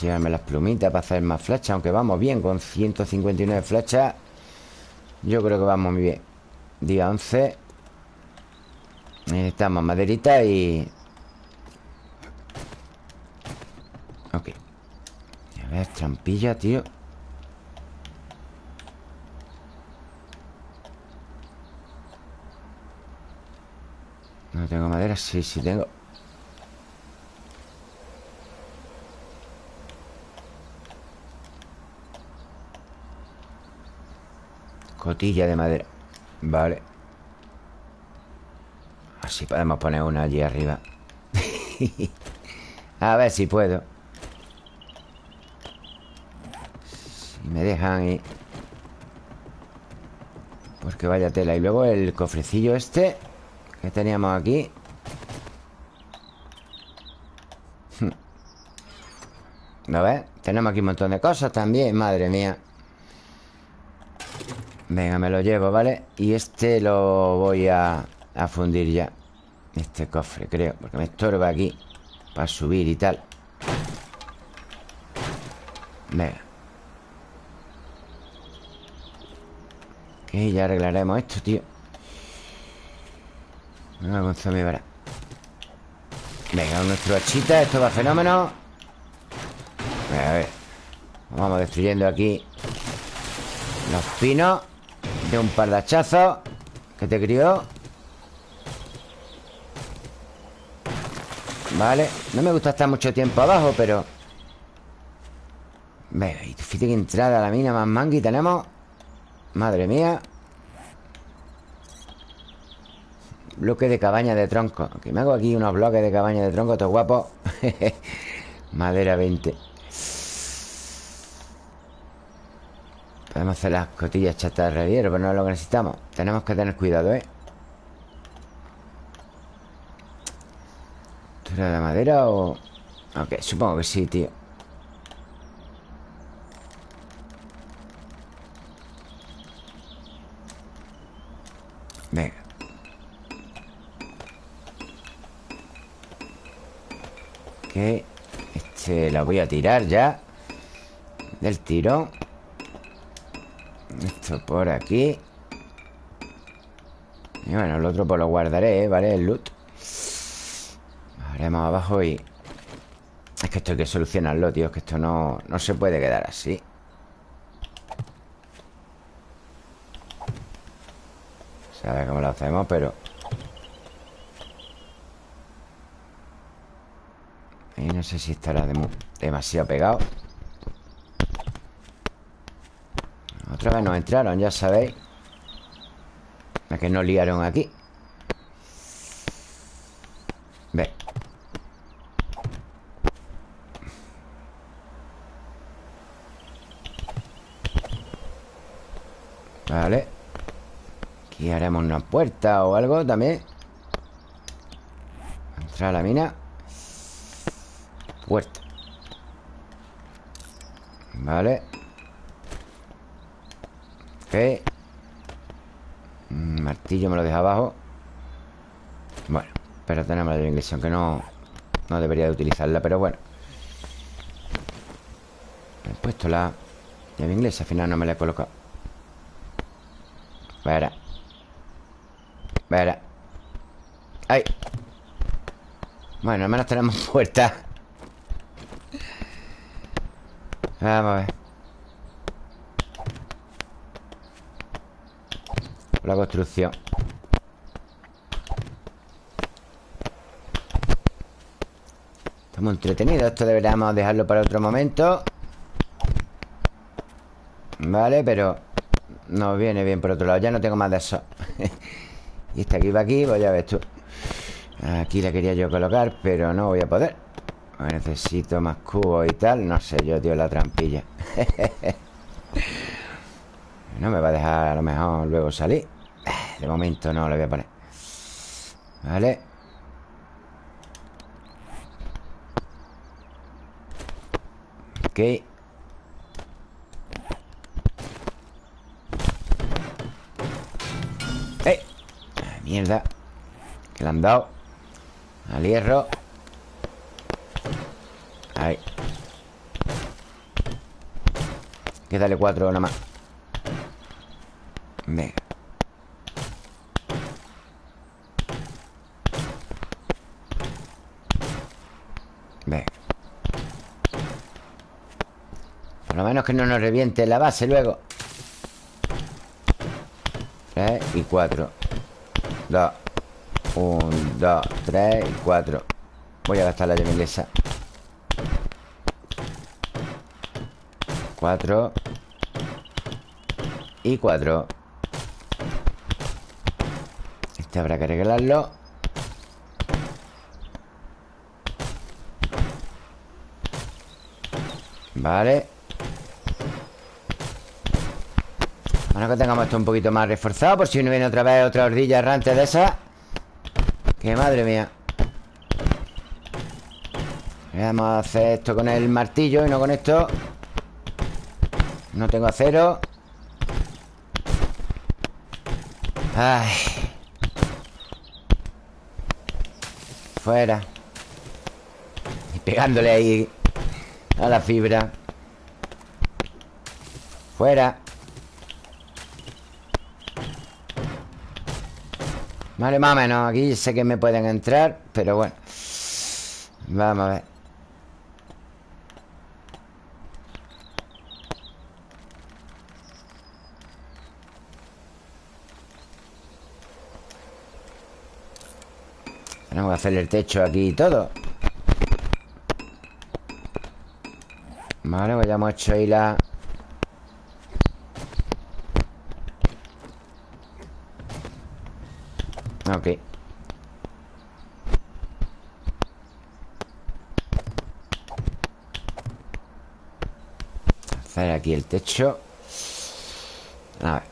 Llevarme las plumitas para hacer más flechas Aunque vamos bien con 159 flechas. Yo creo que vamos muy bien. Día 11 Necesitamos maderita y... Ok. A ver, trampilla, tío No tengo madera, sí, sí tengo. Cotilla de madera. Vale. Así podemos poner una allí arriba. A ver si puedo. Si me dejan y... Porque vaya tela. Y luego el cofrecillo este Que teníamos aquí. ¿Lo ves? Tenemos aquí un montón de cosas también Madre mía. Venga, me lo llevo, ¿vale? Y este lo voy a, a fundir ya. Este cofre, creo Porque me estorba aquí Para subir y tal. Venga. Ok, ya arreglaremos esto, tío Con zombie para Venga, nuestro hachita Esto va fenómeno. A ver Vamos destruyendo aquí Los pinos de un par de hachazos Que te crió. Vale No me gusta estar mucho tiempo abajo, pero... Venga, y fíjate que entrada a la mina más mangui tenemos. Madre mía Bloque de cabaña de tronco. Que me hago aquí unos bloques de cabaña de tronco Todo guapo Madera 20 Podemos hacer las cotillas chatarra de Pero no es lo que necesitamos. Tenemos que tener cuidado, ¿eh? ¿Esto era de madera o...? Ok, supongo que sí, tío Venga Ok Voy a tirar ya Del tirón esto por aquí. Y bueno, el otro pues lo guardaré, ¿vale? El loot. Haremos abajo y... Es que esto hay que solucionarlo, tío Es que esto no, no se puede quedar así. Sabe cómo lo hacemos, pero... Y no sé si estará demasiado pegado. Otra vez nos entraron, ya sabéis. La que nos liaron aquí. Ve. Vale. Aquí haremos una puerta o algo también. Entrar a la mina Puerta. Vale Mm, martillo me lo deja abajo. Bueno, pero tenemos la inglesa Aunque no, no debería de utilizarla Pero bueno. He puesto la llave inglesa Al final no me la he colocado. Verá. Verá. ¡Ay! Bueno, al menos tenemos puerta Vamos a ver la construcción. Estamos entretenidos Esto deberíamos dejarlo para otro momento. Vale, pero Nos viene bien por otro lado Ya no tengo más de eso. Y este aquí va aquí, pues ya ves tú. Aquí la quería yo colocar Pero no voy a poder Necesito más cubos y tal No sé yo, tío, la trampilla. No me va a dejar a lo mejor luego salir. De momento no le voy a poner. Vale. Ok. ¡Eh! Mierda. Que le han dado Al hierro Ahí que darle cuatro nada más. Venga Venga Por lo menos que no nos reviente la base luego. Tres y cuatro. Dos. Un, dos, tres y cuatro. Voy a gastar la llave inglesa Cuatro y 4 Este habrá que arreglarlo. Vale. Bueno, que tengamos esto un poquito más reforzado Por si no viene otra vez otra ordilla errante de esa. Que madre mía. Vamos a hacer esto con el martillo Y no con esto. No tengo acero Ay. Fuera. Y pegándole ahí a la fibra. Fuera. Vale, más o menos. Aquí sé que me pueden entrar, pero bueno. Vamos a ver. Tenemos que hacer el techo aquí y todo. Vale, pues ya hemos hecho ahí la... Ok. Hacer aquí el techo. A ver.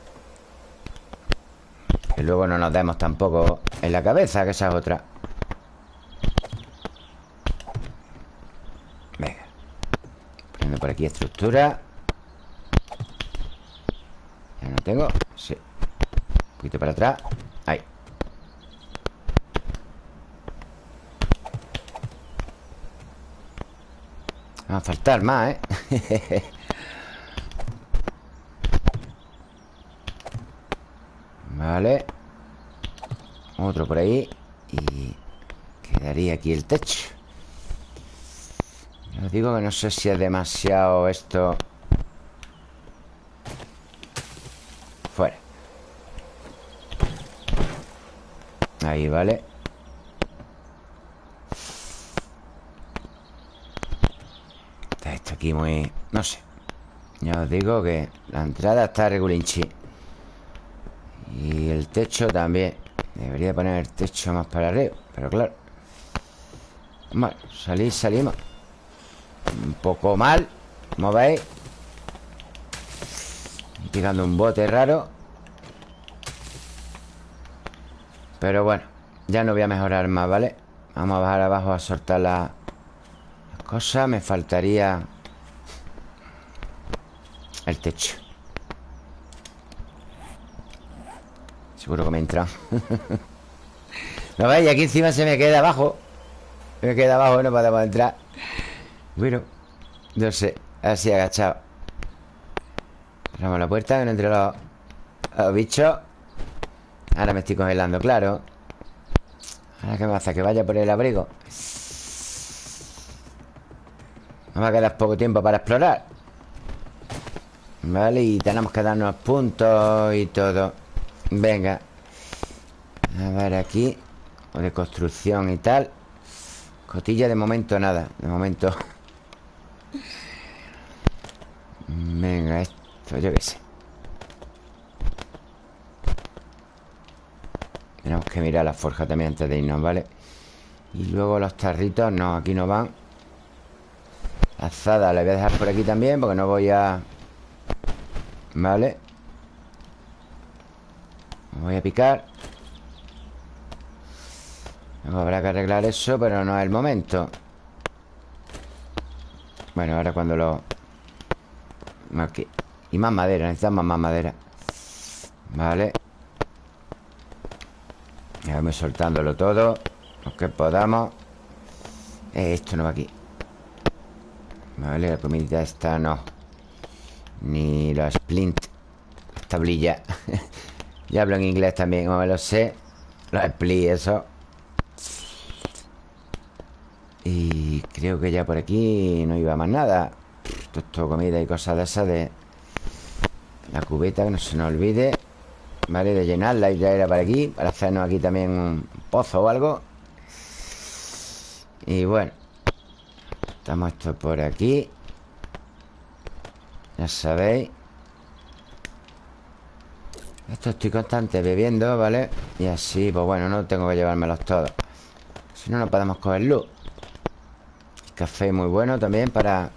Que luego no nos demos tampoco en la cabeza Que esa es otra por aquí estructura. Ya no tengo. Sí. Un poquito para atrás. Ahí. Va a faltar más, ¿eh? vale. Otro por ahí. Y quedaría aquí el techo digo que no sé si es demasiado esto. Fuera. Ahí, vale. Está aquí muy... No sé. Ya os digo que la entrada está regulinchi. Y el techo también. Debería poner el techo más para arriba Pero claro. Bueno, salir, salimos un poco mal Como veis Picando un bote raro. Pero bueno Ya no voy a mejorar más, ¿vale? Vamos a bajar abajo a soltar las cosas Me faltaría El techo. Seguro que me entra. ¿Lo veis? Aquí encima se me queda abajo. Se me queda abajo no podemos entrar bueno, no sé Así agachado. Cerramos la puerta no entre los, los bichos Ahora me estoy congelando, claro. Ahora qué hace, que vaya por el abrigo. Vamos a quedar poco tiempo para explorar. Vale, y tenemos que darnos puntos y todo. Venga. A ver aquí O de construcción y tal. Cotilla de momento nada. De momento Venga, esto yo qué sé Tenemos que mirar la forja también antes de irnos, ¿vale? Y luego los tarritos, no, aquí no van Azada la voy a dejar por aquí también Porque no voy a... ¿Vale? Voy a picar Habrá que arreglar eso, pero no es el momento Bueno, ahora cuando lo... Aquí Y más madera, necesitamos más madera. Vale. Ya vamos soltándolo todo Lo que podamos. Eh, Esto no va aquí. Vale, la comidita esta no. Ni la splint Tablilla. Ya hablo en inglés también, como lo sé. Los split, eso Y creo que ya por aquí No iba más nada. Esto comida y cosas de esas de La cubeta, que no se nos olvide Vale, de llenarla y traerla para aquí Para hacernos aquí también un pozo o algo. Y bueno Estamos esto por aquí. Ya sabéis. Esto estoy constante bebiendo, ¿vale? Y así, pues bueno, no tengo que llevármelos todos. Si no, no podemos coger luz Café muy bueno también para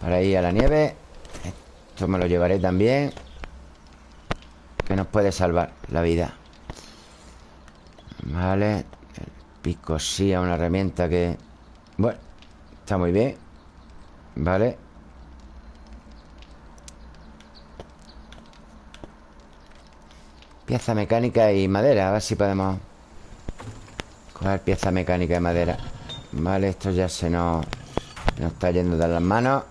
Para ir a la nieve. Esto me lo llevaré también Que nos puede salvar la vida. Vale El pico sí, una herramienta que... Bueno Está muy bien Vale. Pieza mecánica y madera A ver si podemos Coger pieza mecánica y madera Vale, esto ya se nos Nos está yendo de las manos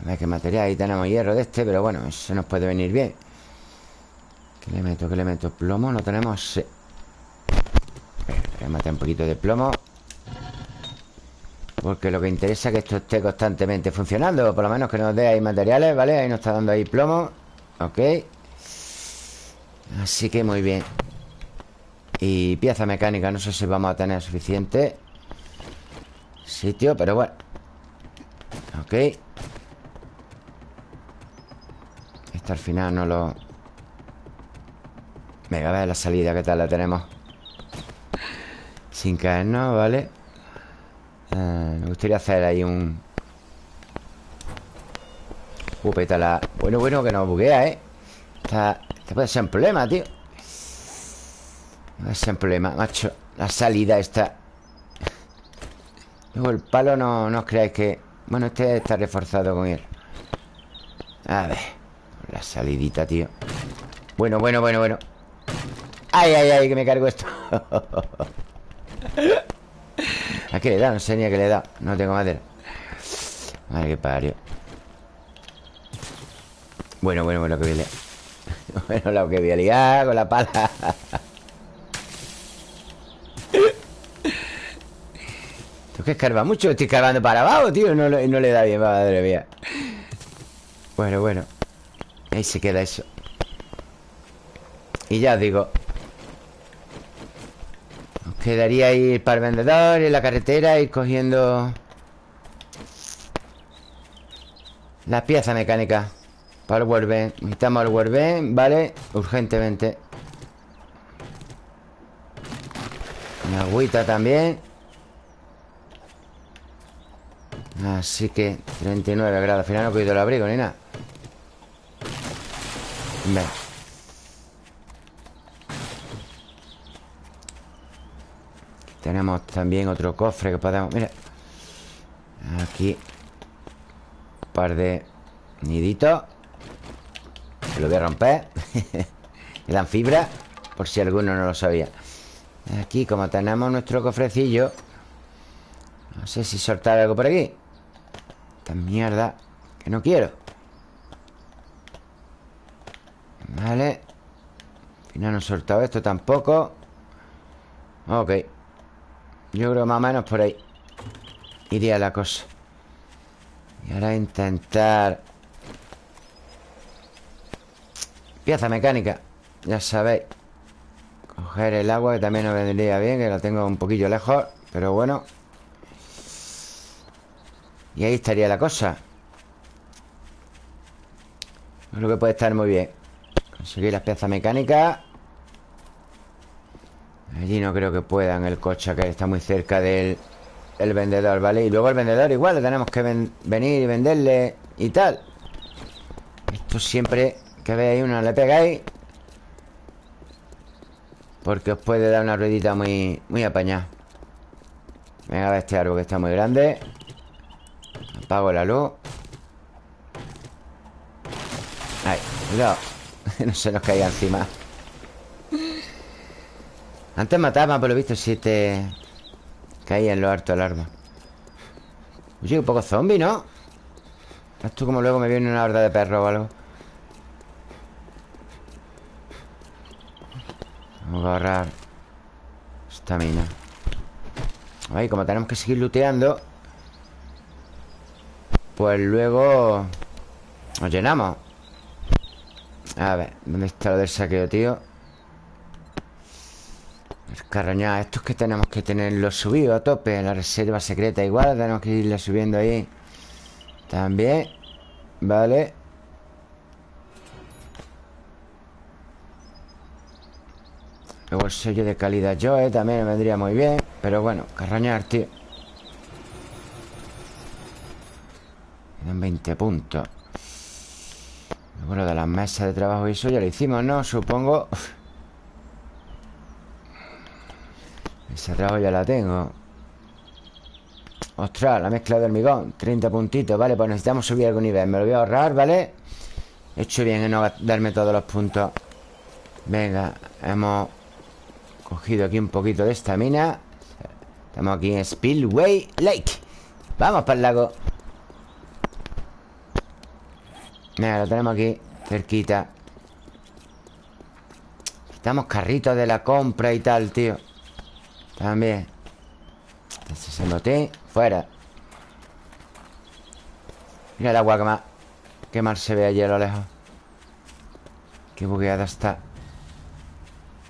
A ver qué material Ahí tenemos hierro de este Pero bueno, eso nos puede venir bien ¿Qué le meto? ¿Qué le meto? ¿Plomo? ¿No tenemos? Sí Voy a meter un poquito de plomo porque lo que interesa es que esto esté constantemente funcionando Por lo menos que nos dé ahí materiales, ¿vale? Ahí nos está dando ahí plomo Ok Así que muy bien Y pieza mecánica No sé si vamos a tener suficiente Sitio, pero bueno Ok Esto al final no lo... Venga, a ver la salida ¿Qué tal la tenemos? Sin caernos, ¿vale? Eh, me gustaría hacer ahí un... Uh, la... Bueno, bueno, que nos buguea, ¿eh? Esta, este puede ser un problema, tío Puede ser un problema, macho. La salida está Luego el palo no, no os creáis que... Bueno, este está reforzado con él. A ver La salidita, tío. Bueno, bueno, bueno, bueno. Ay, ay, ay, que me cargo esto. ¿A qué le da? No sé ni a qué le da No tengo madera. Madre que parió. Bueno, bueno, bueno, que voy a liar. Bueno, lo que voy a liar con la pala ¿Tú que escarba mucho? Estoy escarbando para abajo, tío No, le da bien, madre mía Bueno, bueno Ahí se queda eso Y ya os digo Quedaría ir para el vendedor, en la carretera, ir cogiendo la pieza mecánica para el Werben. Necesitamos el Werben, ¿vale? Urgentemente. Una agüita también. Así que 39 grados. Al final no he cogido el abrigo ni nada. Venga. Tenemos también otro cofre que podemos... Mira Aquí Un par de niditos Que lo voy a romper Me dan fibra Por si alguno no lo sabía Aquí como tenemos nuestro cofrecillo No sé si soltar algo por aquí Mierda Que no quiero. Vale. Al final no he soltado esto tampoco. Ok. Yo creo más o menos por ahí Iría la cosa. Y ahora intentar Pieza mecánica. Ya sabéis Coger el agua que también nos vendría bien Que la tengo un poquillo lejos Pero bueno Y ahí estaría la cosa. Creo que puede estar muy bien. Conseguir las piezas mecánicas. Allí no creo que puedan el coche que está muy cerca del el vendedor, ¿vale? Y luego el vendedor igual le tenemos que venir y venderle y tal. Esto siempre que veáis uno le pegáis. Porque os puede dar una ruedita muy, muy apañada. Venga, a este árbol que está muy grande Apago la luz. Ahí, cuidado. No se nos caiga encima. Antes mataba, por lo visto, si te caía en lo harto el árbol Oye, un poco zombie, ¿no? Esto como luego me viene una horda de perros o algo. Vamos a agarrar Esta mina Ahí, como tenemos que seguir looteando Pues luego Nos llenamos. A ver, ¿dónde está lo del saqueo, tío? Escarrañar Estos que tenemos que tenerlo subido a tope La reserva secreta igual Tenemos que irle subiendo ahí. También Vale. Luego el sello de calidad Joe también me vendría muy bien Pero bueno, carrañar, tío Quedan 20 puntos. Lo de las mesas de trabajo y eso ya lo hicimos, ¿no? Supongo. Esa trabajo ya la tengo. Ostras, la mezcla de hormigón. 30 puntitos, vale, pues necesitamos subir algún nivel. Me lo voy a ahorrar, ¿vale? He hecho bien en no darme todos los puntos. Venga, hemos Cogido aquí un poquito de esta mina Estamos aquí en Spillway Lake. Vamos para el lago Mira, lo tenemos aquí Cerquita. Estamos carritos de la compra y tal, tío. También. Ese noté Fuera. Mira el agua que más Qué mal se ve allí a lo lejos. Qué bugueada está.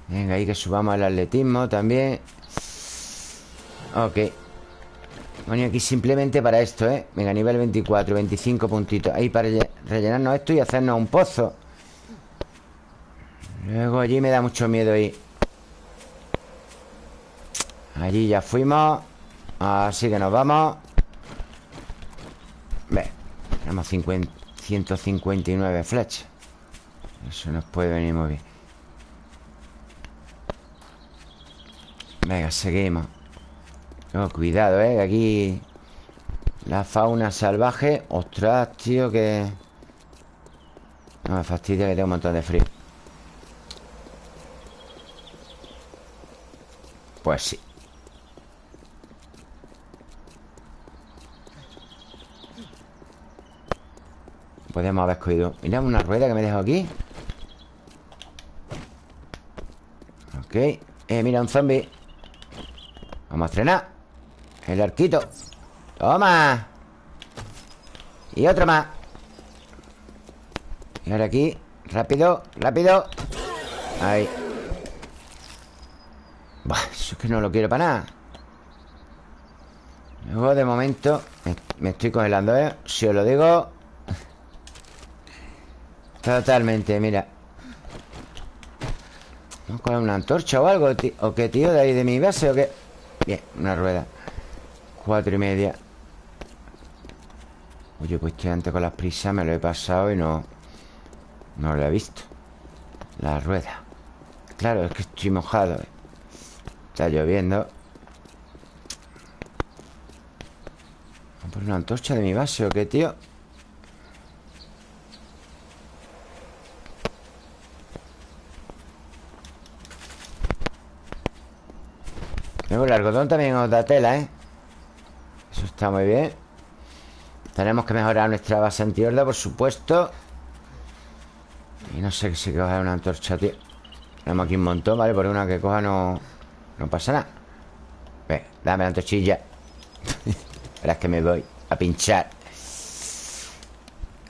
Venga, ahí que subamos el atletismo también. Ok Bueno, aquí simplemente para esto, ¿eh? Venga, nivel 24, 25 puntitos. Ahí para rellenarnos esto y hacernos un pozo. Luego allí me da mucho miedo ir. Allí ya fuimos. Así que nos vamos. Ve Tenemos 159 flechas. Eso nos puede venir muy bien. Venga, seguimos oh, Cuidado, eh Aquí La fauna salvaje Ostras, tío, que... No me fastidia que tengo un montón de frío. Pues sí. Podemos haber cogido Mira una rueda que me dejo aquí. Ok Eh, mira un zombie. Vamos a estrenar El arquito. Toma. Y otro más. Y ahora aquí Rápido, rápido. Ahí. Buah, eso es que no lo quiero para nada. Luego de momento Me estoy congelando, ¿eh? Si os lo digo. Totalmente, mira. Vamos con una antorcha o algo ¿O qué, tío? ¿De ahí de mi base o qué? Bien, una rueda Cuatro y media Oye, pues que antes con las prisas me lo he pasado y no... No lo he visto La rueda Claro, es que estoy mojado eh. Está lloviendo ¿Vamos a poner una antorcha de mi base o qué, tío? Luego el algodón también nos da tela, ¿eh? Eso está muy bien. Tenemos que mejorar nuestra base antihorda, por supuesto. Y no sé si coger una antorcha, tío. Tenemos aquí un montón, ¿vale? Por una que coja no... No pasa nada. Ven, dame la antorchilla. Verás que me voy a pinchar.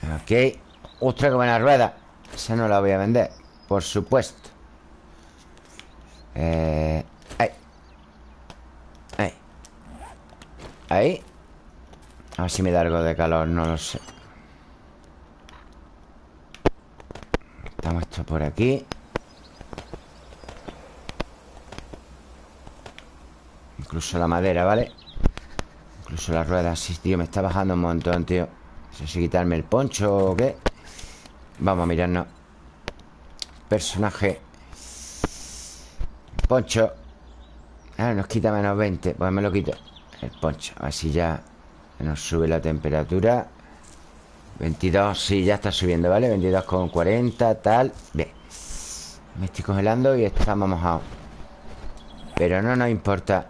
Ok. Ostras, qué buena rueda. Esa no la voy a vender Por supuesto. Eh... Ahí. A ver si me da algo de calor, no lo sé. Estamos por aquí. Incluso la madera, ¿vale? Incluso las ruedas Sí, tío, me está bajando un montón, tío. No sé si quitarme el poncho o qué. Vamos a mirarnos. Personaje. Poncho. Ah, nos quita menos 20 Pues me lo quito El poncho Así ya nos sube la temperatura. 22, sí, ya está subiendo, ¿vale? 22 con 40, tal. Bien. Me estoy congelando y estamos mojados. Pero no nos importa.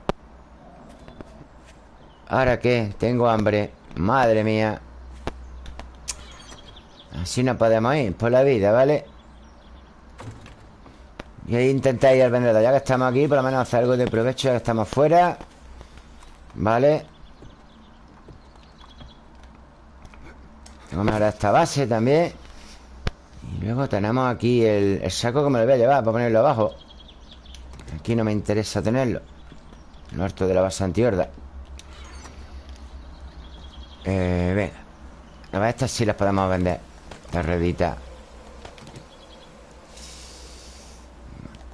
¿Ahora qué? Tengo hambre Madre mía. Así no podemos ir por la vida, ¿vale? Y ahí intentar ir al vendedor. Ya que estamos aquí, por lo menos hacer algo de provecho Ya que estamos fuera Vale Tengo mejorar esta base también. Y luego tenemos aquí el, saco que me lo voy a llevar Para ponerlo abajo. Aquí no me interesa tenerlo. Lo harto de la base antihorda Eh, venga. Estas sí las podemos vender. La redita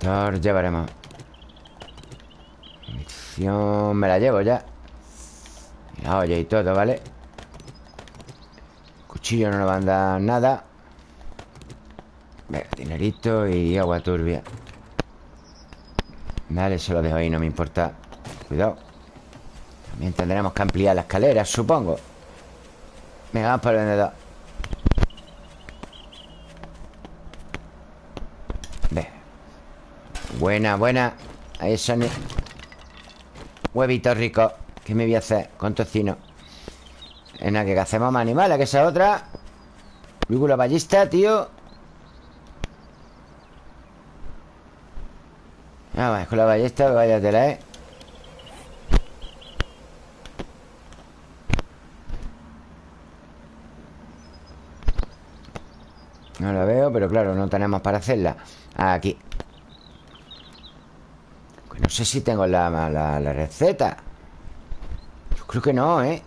Motor, llevaremos Me la llevo ya. La olla y todo, ¿vale? Cuchillo no nos van a dar nada. Venga, dinerito y agua turbia. Vale, se lo dejo ahí, no me importa. Cuidado. También tendremos que ampliar la escalera, supongo. Venga, vamos para el vendedor. Ve. Buena, buena. Ahí son Huevitos ricos ¿Qué me voy a hacer con tocino? En la que hacemos más animales Que esa otra. La ballista, tío. Ah, con la ballesta Váyatela, eh No la veo, pero claro, no tenemos para hacerla. Aquí No sé si tengo la, la, receta. Yo creo que no, ¿eh?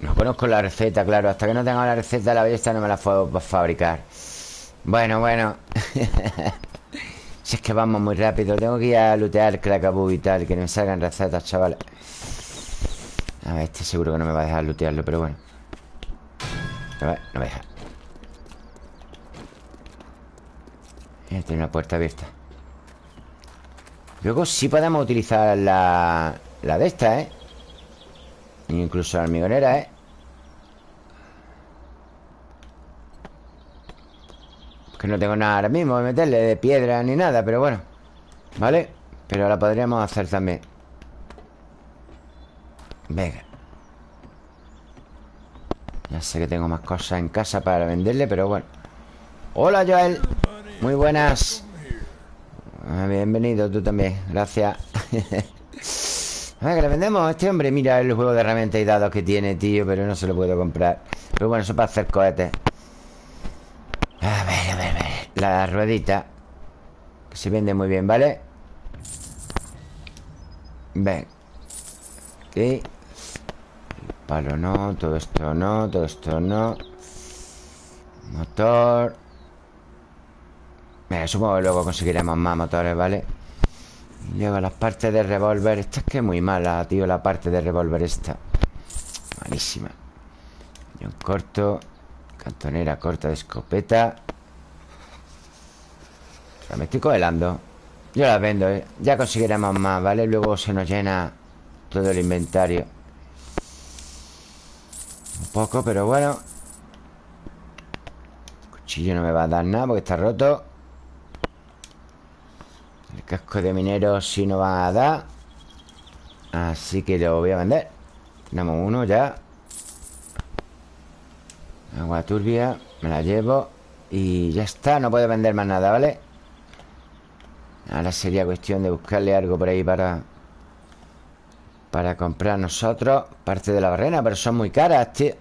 No conozco la receta, claro. Hasta que no tenga la receta la belleza no me la puedo fabricar. Bueno, bueno. Si es que vamos muy rápido. Tengo que ir a lootear Cracaboo y tal Que no me salgan recetas, chavales A ver, este seguro que no me va a dejar lootearlo Pero bueno. A ver, no me deja Tiene una puerta abierta Luego sí podemos utilizar la, la de esta, ¿eh? Incluso la hormigonera, ¿eh? Que no tengo nada ahora mismo de meterle de piedra ni nada, pero bueno ¿Vale? Pero la podríamos hacer también Venga Ya sé que tengo más cosas en casa para venderle, pero bueno Hola, Joel Muy buenas. Ah, Bienvenido tú también, gracias. A ver, que le vendemos a este hombre Mira el juego de herramientas y dados que tiene, tío Pero no se lo puedo comprar. Pero bueno, eso para hacer cohetes. A ver, a ver, a ver. La ruedita Que se vende muy bien, ¿vale? Ven. Aquí. El palo no Todo esto no Todo esto no. Motor Mira, supongo que luego conseguiremos más motores, ¿vale? Y luego las partes de revólver. Esta es que es muy mala, tío La parte de revólver esta. Malísima. Un corto Cantonera corta de escopeta. Me estoy congelando Yo las vendo, ¿eh? Ya conseguiremos más, ¿vale? Luego se nos llena todo el inventario. Un poco, pero bueno. Cuchillo no me va a dar nada porque está roto el casco de minero sí no va a dar Así que lo voy a vender. Tenemos uno ya. Agua turbia Me la llevo Y ya está, no puedo vender más nada, ¿vale? Ahora sería cuestión de buscarle algo por ahí para Para comprar nosotros Parte de la barrena, pero son muy caras, tío.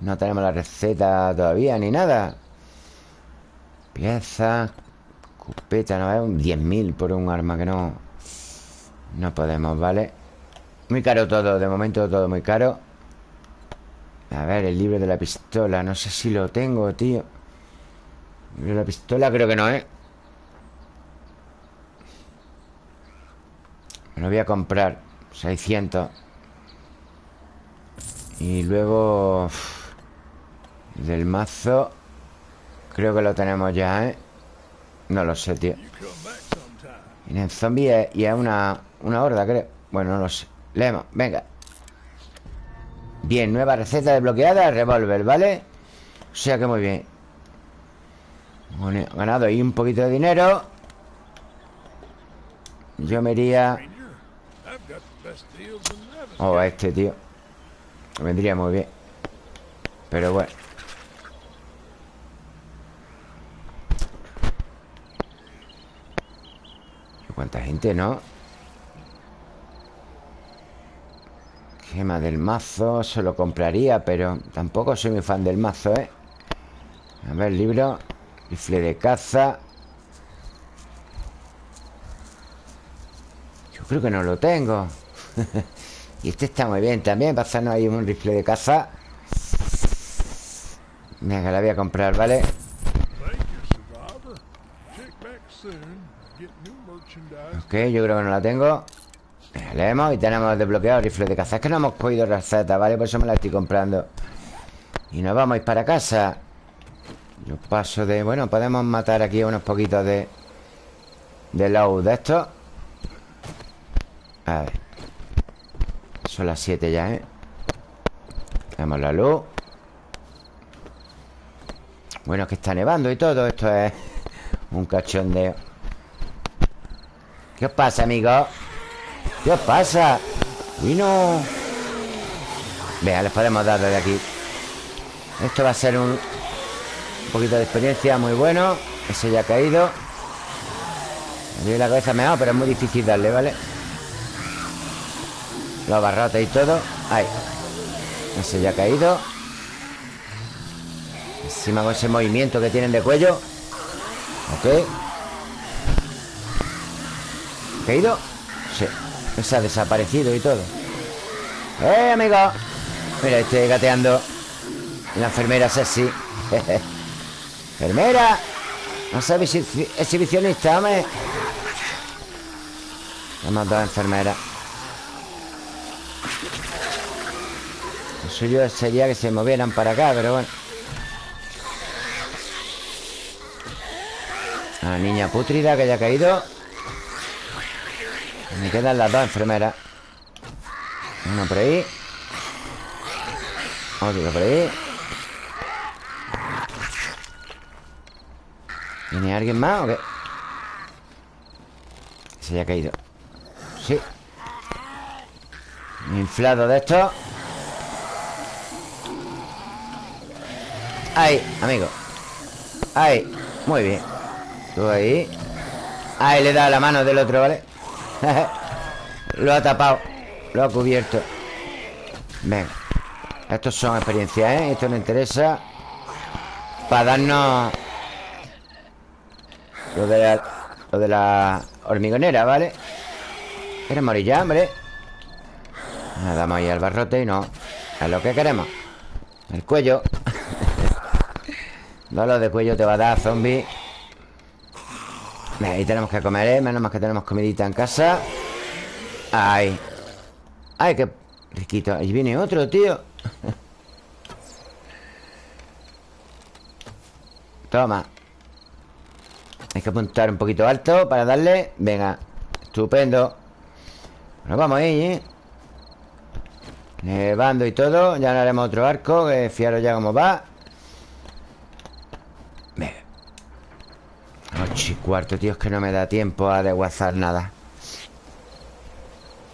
No tenemos la receta todavía ni nada. Piezas Escopeta, ¿no? Es un 10.000 por un arma que no... No podemos, ¿vale? Muy caro todo, de momento todo muy caro A ver, el libro de la pistola No sé si lo tengo, tío El libro de la pistola creo que no, ¿eh? Me lo voy a comprar 600 Y luego Del mazo Creo que lo tenemos ya, ¿eh? No lo sé, tío. Vienen zombies y es una, una horda, creo. Bueno, no lo sé. Leemos, venga. Bien, nueva receta desbloqueada Revolver, ¿vale? O sea que muy bien. Bueno, ganado ahí un poquito de dinero. Yo me iría Oh, a este, tío. Vendría muy bien. Pero bueno ¿Cuánta gente, no? Gema del mazo Se lo compraría, pero Tampoco soy muy fan del mazo, ¿eh? A ver, libro Rifle de caza Yo creo que no lo tengo Y este está muy bien también Para hacernos ahí un rifle de caza Venga, la voy a comprar, ¿vale? Yo creo que no la tengo. Leemos y tenemos desbloqueado rifle de caza. Es que no hemos cogido receta, ¿vale? Por eso me la estoy comprando. Y nos vamos a ir para casa. Yo paso de... Bueno, podemos matar aquí unos poquitos de... De low de esto. A ver. Son las 7 ya, ¿eh? Tenemos la luz. Bueno, es que está nevando y todo. Esto es un cachondeo ¿Qué os pasa, amigos? ¿Qué os pasa? Vino. Vea, les podemos dar desde aquí. Esto va a ser un, un poquito de experiencia muy bueno. Ese ya ha caído. Me la cabeza me pero es muy difícil darle, ¿vale? Los barrotes y todo. Ahí. Ese ya ha caído. Encima con ese movimiento que tienen de cuello. Ok ¿Caído? Sí Se ha desaparecido y todo ¡Eh, amigo! Mira, estoy gateando La enfermera sexy ¡Enfermera! No sabes exhibicionista, hombre Hemos dos enfermeras Lo suyo sería que se movieran para acá, pero bueno La niña putrida que haya caído me quedan las dos enfermeras. Una por ahí. Otra por ahí. ¿Viene alguien más o qué? Se haya caído. Sí. Inflado de esto. Ahí, amigo. Ahí, muy bien. Tú ahí. Ahí le da la mano del otro, ¿vale? Lo ha tapado Lo ha cubierto Venga Estos son experiencias, ¿eh? Esto nos interesa Para darnos Lo de la, lo de la hormigonera, ¿vale? ¿Quieres morir ya, hombre? Nada, damos ahí al barrote y no Es lo que queremos El cuello Dolor de cuello te va a dar, zombie Ahí tenemos que comer, ¿eh? Menos mal que tenemos comidita en casa. Ay. Ay, qué riquito. Ahí viene otro, tío. Toma. Hay que apuntar un poquito alto para darle. Venga, estupendo. Nos vamos ahí, ¿eh? Nevando y todo. Ya no haremos otro arco Que fiaros ya cómo va Ocho y cuarto, tío, es que no me da tiempo a desguazar nada.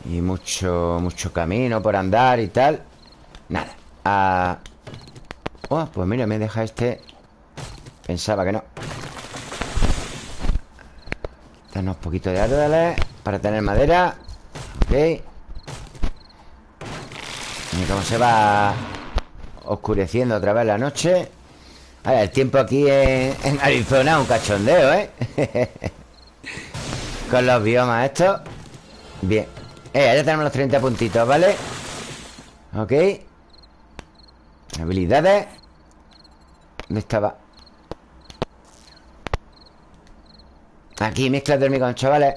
Y mucho, mucho camino por andar y tal. Nada. Ah. Oh, pues mira, me deja este. Pensaba que no. Danos un poquito de árboles Para tener madera. Ok. Y cómo se va Oscureciendo otra vez la noche el tiempo aquí en, Arizona es un cachondeo, ¿eh? Con los biomas estos. Bien. Eh, ya tenemos los 30 puntitos, ¿vale? Ok. Habilidades. ¿Dónde estaba? Aquí, mezcla de hormigón, chavales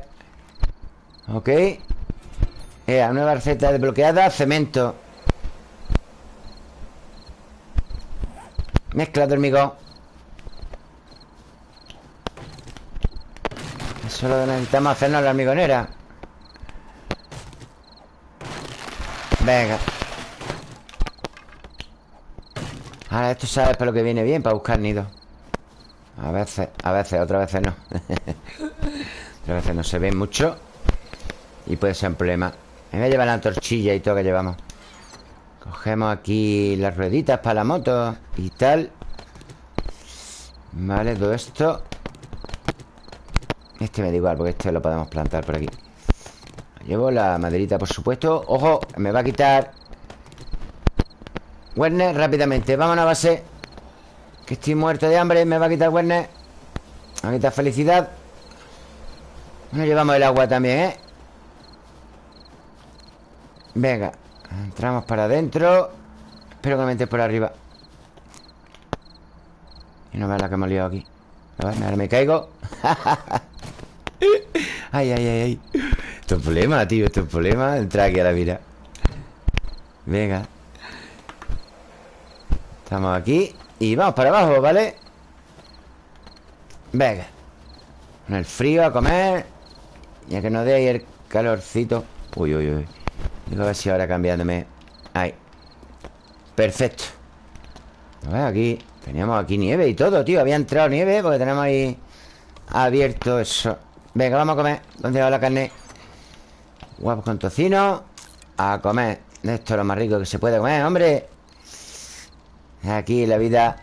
Ok. Eh, nueva receta desbloqueada Cemento Mezcla de hormigón Solo necesitamos hacernos la hormigonera Venga. Ahora esto sabes para lo que viene bien Para buscar nidos A veces, a veces, otras veces no. Otras veces no se ven mucho Y puede ser un problema. Me voy a llevar la torchilla y todo que llevamos Cogemos aquí las rueditas para la moto Y tal. Vale, todo esto. Este me da igual Porque este lo podemos plantar por aquí. Llevo la maderita, por supuesto. ¡Ojo! Me va a quitar Werner, rápidamente. Vámonos a base Que estoy muerto de hambre. Me va a quitar Werner. Me va a quitar felicidad. Nos llevamos el agua también, ¿eh? Venga Entramos para adentro. Espero que me por arriba. Y no veas la que hemos liado aquí. A ver, ahora me caigo. Ay, ay, ay, ay. Esto es problema, tío, esto es problema. Entrar aquí a la vida Venga. Estamos aquí Y vamos para abajo, ¿vale? Venga. Con el frío a comer. Ya que nos dé ahí el calorcito. Uy, uy, uy Digo a ver si ahora cambiándome. Ahí. Perfecto. A ver, aquí Teníamos aquí nieve y todo, tío. Había entrado nieve porque tenemos ahí Abierto eso. Venga, vamos a comer. ¿Dónde va la carne? Huevos con tocino. A comer. Esto es lo más rico que se puede comer, hombre. Aquí la vida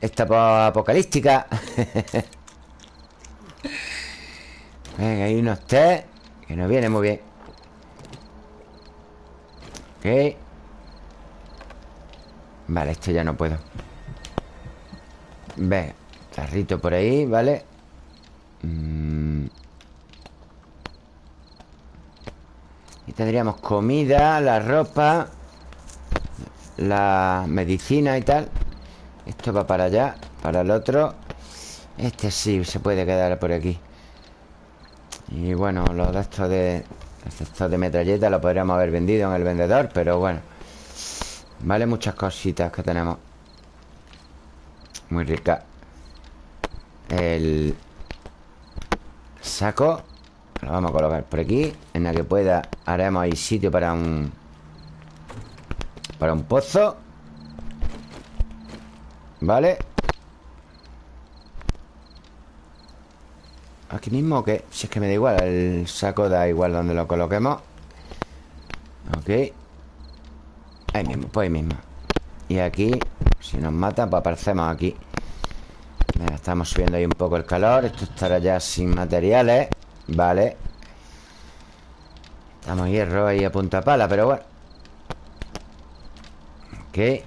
Esta apocalíptica. Venga, hay unos té Que nos viene muy bien Ok. Vale, esto ya no puedo. Venga Carrito por ahí, ¿vale? Y tendríamos comida, la ropa La medicina y tal. Esto va para allá Para el otro. Este sí se puede quedar por aquí. Y bueno, los de estos de Estos de metralleta Lo podríamos haber vendido en el vendedor Pero bueno. Vale, muchas cositas que tenemos. Muy rica. El Saco lo vamos a colocar por aquí En la que pueda haremos ahí sitio para un Para un pozo. ¿Vale? Aquí mismo que Si es que me da igual El saco da igual donde lo coloquemos. Ok. Ahí mismo, pues ahí mismo. Y aquí Si nos matan, pues aparecemos aquí. Estamos subiendo ahí un poco el calor. Esto estará ya sin materiales Vale Estamos hierro ahí a punta pala, pero bueno. Ok.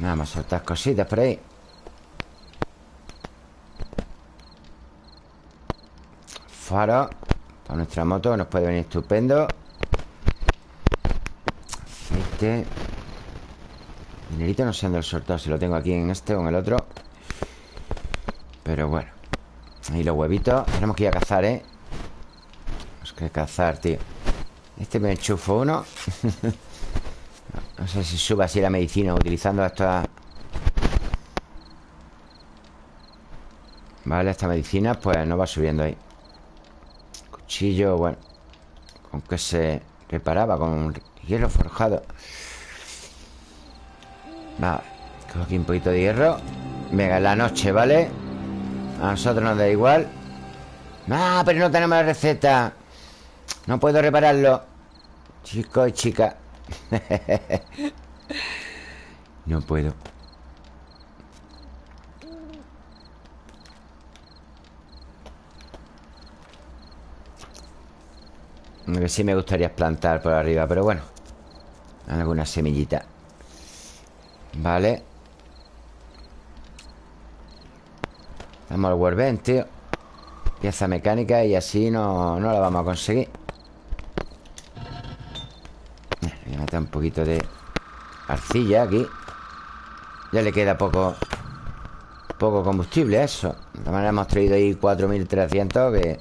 Vamos a soltar cositas por ahí Faro Para nuestra moto nos puede venir estupendo. Aceite Dinerito no sé dónde lo soltado Si lo tengo aquí en este o en el otro. Pero bueno. Ahí los huevitos Tenemos que ir a cazar, ¿eh? Tenemos que cazar, tío. Este me enchufo uno. No sé si sube así la medicina Utilizando esta. Vale, esta medicina Pues no va subiendo ahí Cuchillo, bueno Con que se reparaba Con hierro forjado. Vale Cojo aquí un poquito de hierro. Venga, en la noche, ¿vale? A nosotros nos da igual. Ah, pero no tenemos la receta. No puedo repararlo. Chico y chica No puedo Que sí me gustaría plantar por arriba Pero bueno Alguna semillita. Vale. Damos al workbench, tío. Pieza mecánica y así no, no la vamos a conseguir. Voy a meter un poquito de arcilla aquí. Ya le queda poco Poco combustible a eso. De todas maneras hemos traído ahí 4300 que,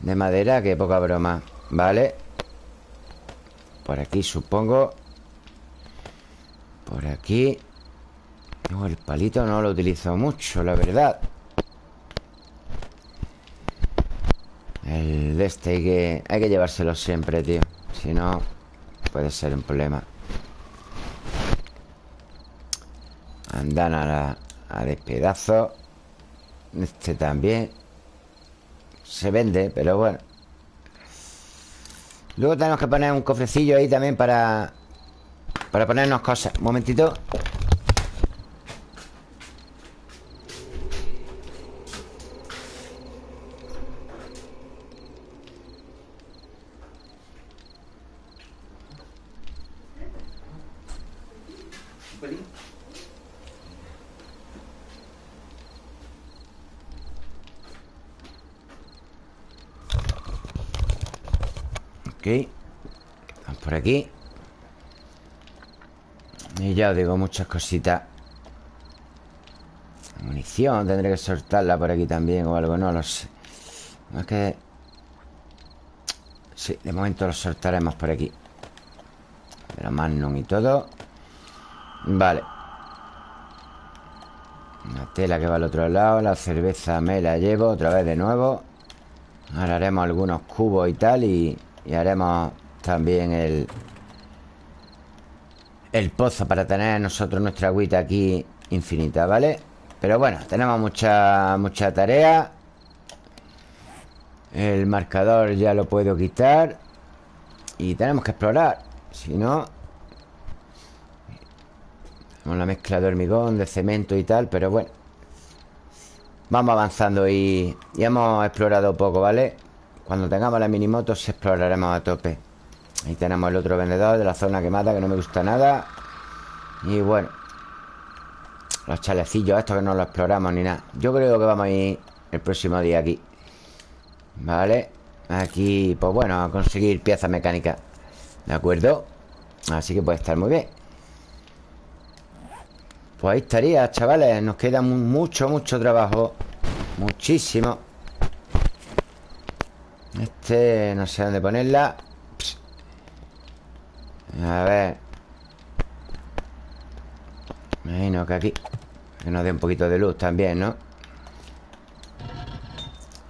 De madera, que poca broma Vale. Por aquí supongo. Por aquí. El palito no lo utilizo mucho, la verdad. El de este hay que, hay que llevárselo siempre, tío. Si no, puede ser un problema. Andan a, la, a despedazo. Este también. Se vende, pero bueno Luego tenemos que poner un cofrecillo ahí también para Para ponernos cosas. Un momentito Ok Vamos por aquí Y ya os digo, muchas cositas. Munición, tendré que soltarla por aquí también o algo, no lo sé. Es que... Sí, de momento lo soltaremos por aquí. Pero Magnum y todo. Vale. La tela que va al otro lado La cerveza me la llevo otra vez de nuevo. Ahora haremos algunos cubos y tal Y y haremos también el... El pozo para tener nosotros nuestra agüita aquí infinita, ¿vale? Pero bueno, tenemos mucha, mucha tarea El marcador ya lo puedo quitar Y tenemos que explorar Si no Tenemos la mezcla de hormigón, de cemento y tal Pero bueno Vamos avanzando y, y hemos explorado poco, ¿vale? Cuando tengamos la minimoto se exploraremos a tope Ahí tenemos el otro vendedor de la zona quemada Que no me gusta nada. Y bueno Los chalecillos estos que no los exploramos ni nada. Yo creo que vamos a ir el próximo día aquí Vale Aquí, pues bueno, a conseguir piezas mecánicas ¿De acuerdo? Así que puede estar muy bien. Pues ahí estaría, chavales Nos queda mucho, mucho trabajo Muchísimo. Este no sé dónde ponerla A ver imagino que aquí Que nos dé un poquito de luz también, ¿no?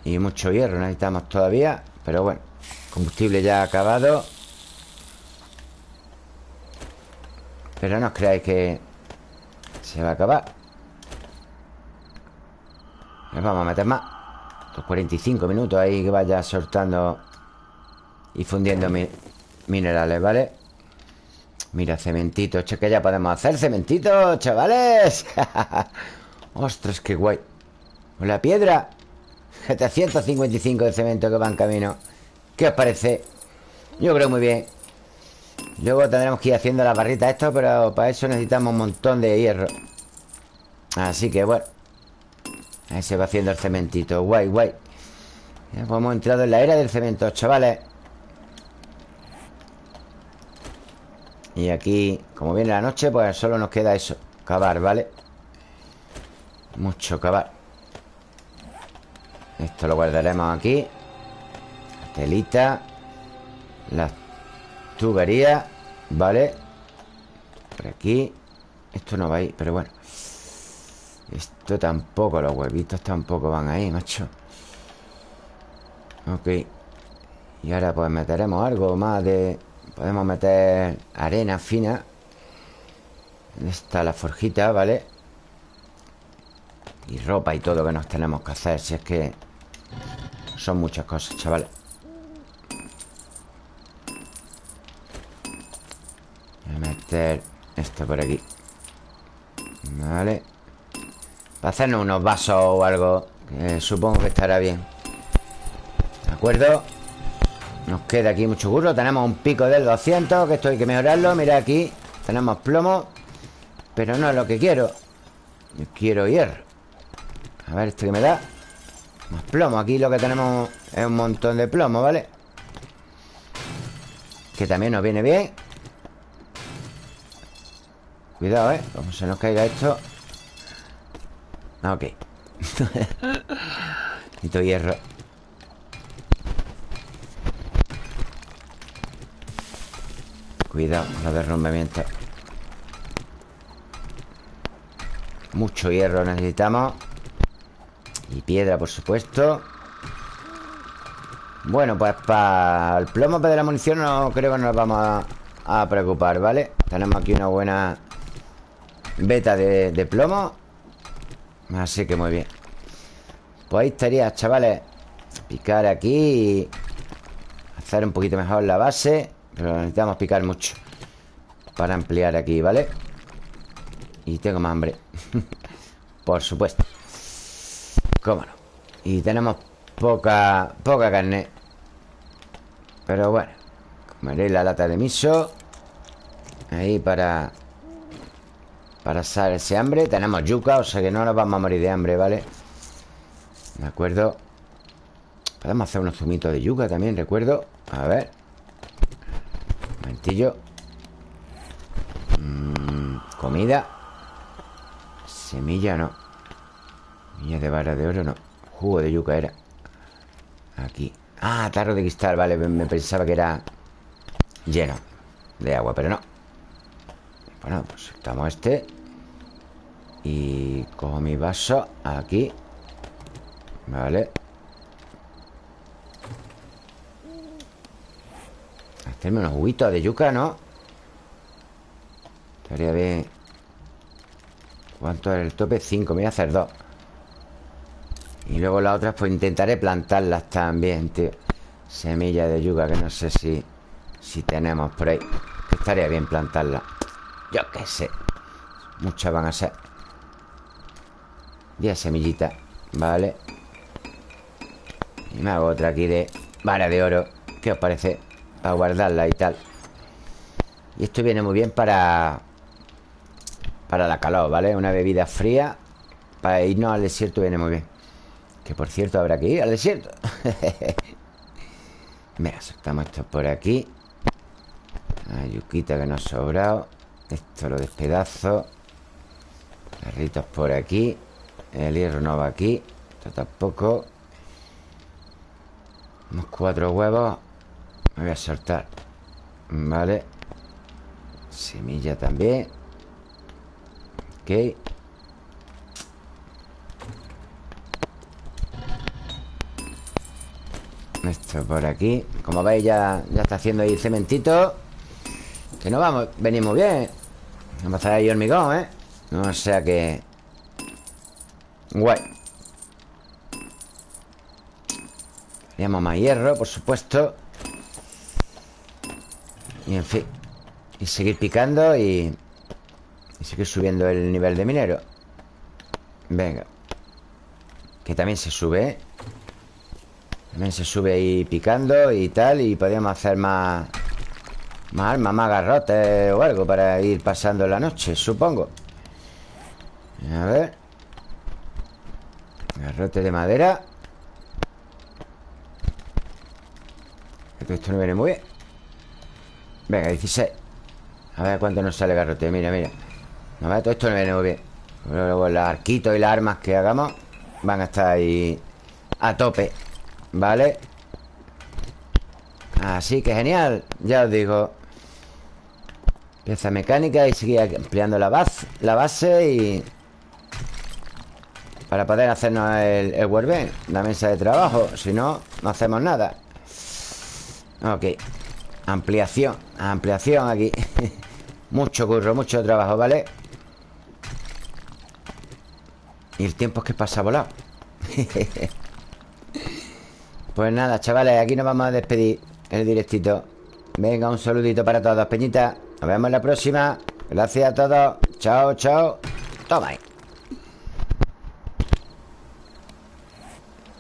Y mucho hierro necesitamos todavía Pero bueno Combustible ya acabado Pero no os creáis que Se va a acabar Les vamos a meter más 45 minutos ahí que vaya soltando y fundiendo minerales, ¿vale? Mira, cementito. Che, que ya podemos hacer cementito, chavales. Ostras, qué guay. La piedra. 755 de cemento que va en camino. ¿Qué os parece? Yo creo muy bien. Luego tendremos que ir haciendo la barrita esto, pero para eso necesitamos un montón de hierro. Así que bueno. Ahí se va haciendo el cementito Guay, guay ya, pues hemos entrado en la era del cemento, chavales Y aquí, como viene la noche Pues solo nos queda eso Cavar, ¿vale? Mucho cavar. Esto lo guardaremos aquí. La telita. Las tuberías ¿Vale? Por aquí. Esto no va ahí, pero bueno. Esto tampoco, los huevitos tampoco van ahí, macho. Ok. Y ahora pues meteremos algo más de... Podemos meter arena fina. Está la forjita, ¿vale? Y ropa y todo que nos tenemos que hacer Si es que Son muchas cosas, chavales Voy a meter esto por aquí. Vale. Para hacernos unos vasos o algo Que supongo que estará bien. ¿De acuerdo? Nos queda aquí mucho burro Tenemos un pico del 200 Que esto hay que mejorarlo Mira aquí Tenemos plomo Pero no es lo que quiero. Yo quiero hierro. A ver, este que me da. Más plomo Aquí lo que tenemos es un montón de plomo, ¿vale? Que también nos viene bien. Cuidado, ¿eh? Como se nos caiga esto. Ah, ok. Necesito hierro Cuidado los derrumbamientos Mucho hierro necesitamos. Y piedra, por supuesto. Bueno, pues para el plomo de la munición no creo que nos vamos a, preocupar, ¿vale? Tenemos aquí una buena beta de, plomo. Así que muy bien. Pues ahí estaría, chavales. Picar aquí Hacer un poquito mejor la base Pero necesitamos picar mucho Para ampliar aquí, ¿vale? Y tengo más hambre. Por supuesto. Cómo no. Y tenemos poca, poca carne. Pero bueno Comeré la lata de miso Ahí para Para ese hambre. Tenemos yuca, o sea que no nos vamos a morir de hambre, ¿vale? De acuerdo Podemos hacer unos zumitos de yuca también, recuerdo A ver momentillo. Mm, Comida. Semilla no. Semilla de vara de oro no. Jugo de yuca era. Aquí. Ah, tarro de cristal, vale Me pensaba que era lleno de agua, pero no. Bueno, pues estamos este. Y cojo mi vaso aquí. Vale Hacerme unos juguitos de yuca, ¿no? Estaría bien. ¿Cuánto es el tope? Cinco, me voy a hacer dos. Y luego las otras pues intentaré plantarlas también, tío. Semillas de yuca que no sé si Si tenemos por ahí. Estaría bien plantarlas. Yo qué sé. Muchas van a ser. Diez semillitas Vale Y me hago otra aquí de vara de oro. ¿Qué os parece? Para guardarla y tal. Y esto viene muy bien para Para la calor, ¿vale? Una bebida fría Para irnos al desierto viene muy bien. Que por cierto habrá que ir al desierto. Mira, soltamos esto por aquí. La yuquita que nos ha sobrado. Esto lo despedazo. Carritos por aquí. El hierro no va aquí. Esto tampoco. Unos cuatro huevos me voy a soltar Vale Semilla también. Ok. Esto por aquí. Como veis ya, ya está haciendo ahí cementito. Que no vamos Venimos bien. Vamos a hacer ahí hormigón, ¿eh? No sea que... Guay. Queríamos más hierro, por supuesto y en fin Y seguir picando y... Y seguir subiendo el nivel de minero. Venga. Que también se sube, ¿eh? También se sube ahí picando y tal Y podríamos hacer más... Más armas, más garrotes o algo Para ir pasando la noche, supongo. A ver. Garrote de madera. Esto no viene muy bien Venga, 16 A ver cuánto nos sale garrote. Mira, mira. A ver, todo esto no viene muy bien. Luego los arquitos y las armas que hagamos Van a estar ahí A tope ¿Vale? Así que genial. Ya os digo Pieza mecánica y seguir ampliando la base, la base y... Para poder hacernos el, el La mesa de trabajo. Si no, no hacemos nada. Ok Ampliación Ampliación aquí. Mucho curro, mucho trabajo, ¿vale? Y el tiempo es que pasa volado. Pues nada, chavales Aquí nos vamos a despedir El directito. Venga, un saludito para todos, Peñita. Nos vemos en la próxima. Gracias a todos. Chao, chao. Toma ahí.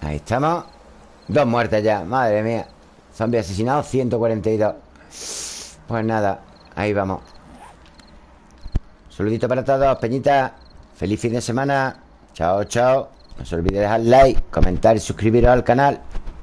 Ahí estamos. Dos muertes ya, madre mía Zombie asesinado 142 Pues nada, ahí vamos. Saludito para todos, Peñita. Feliz fin de semana. Chao, chao. No se olvide dejar like, comentar y suscribiros al canal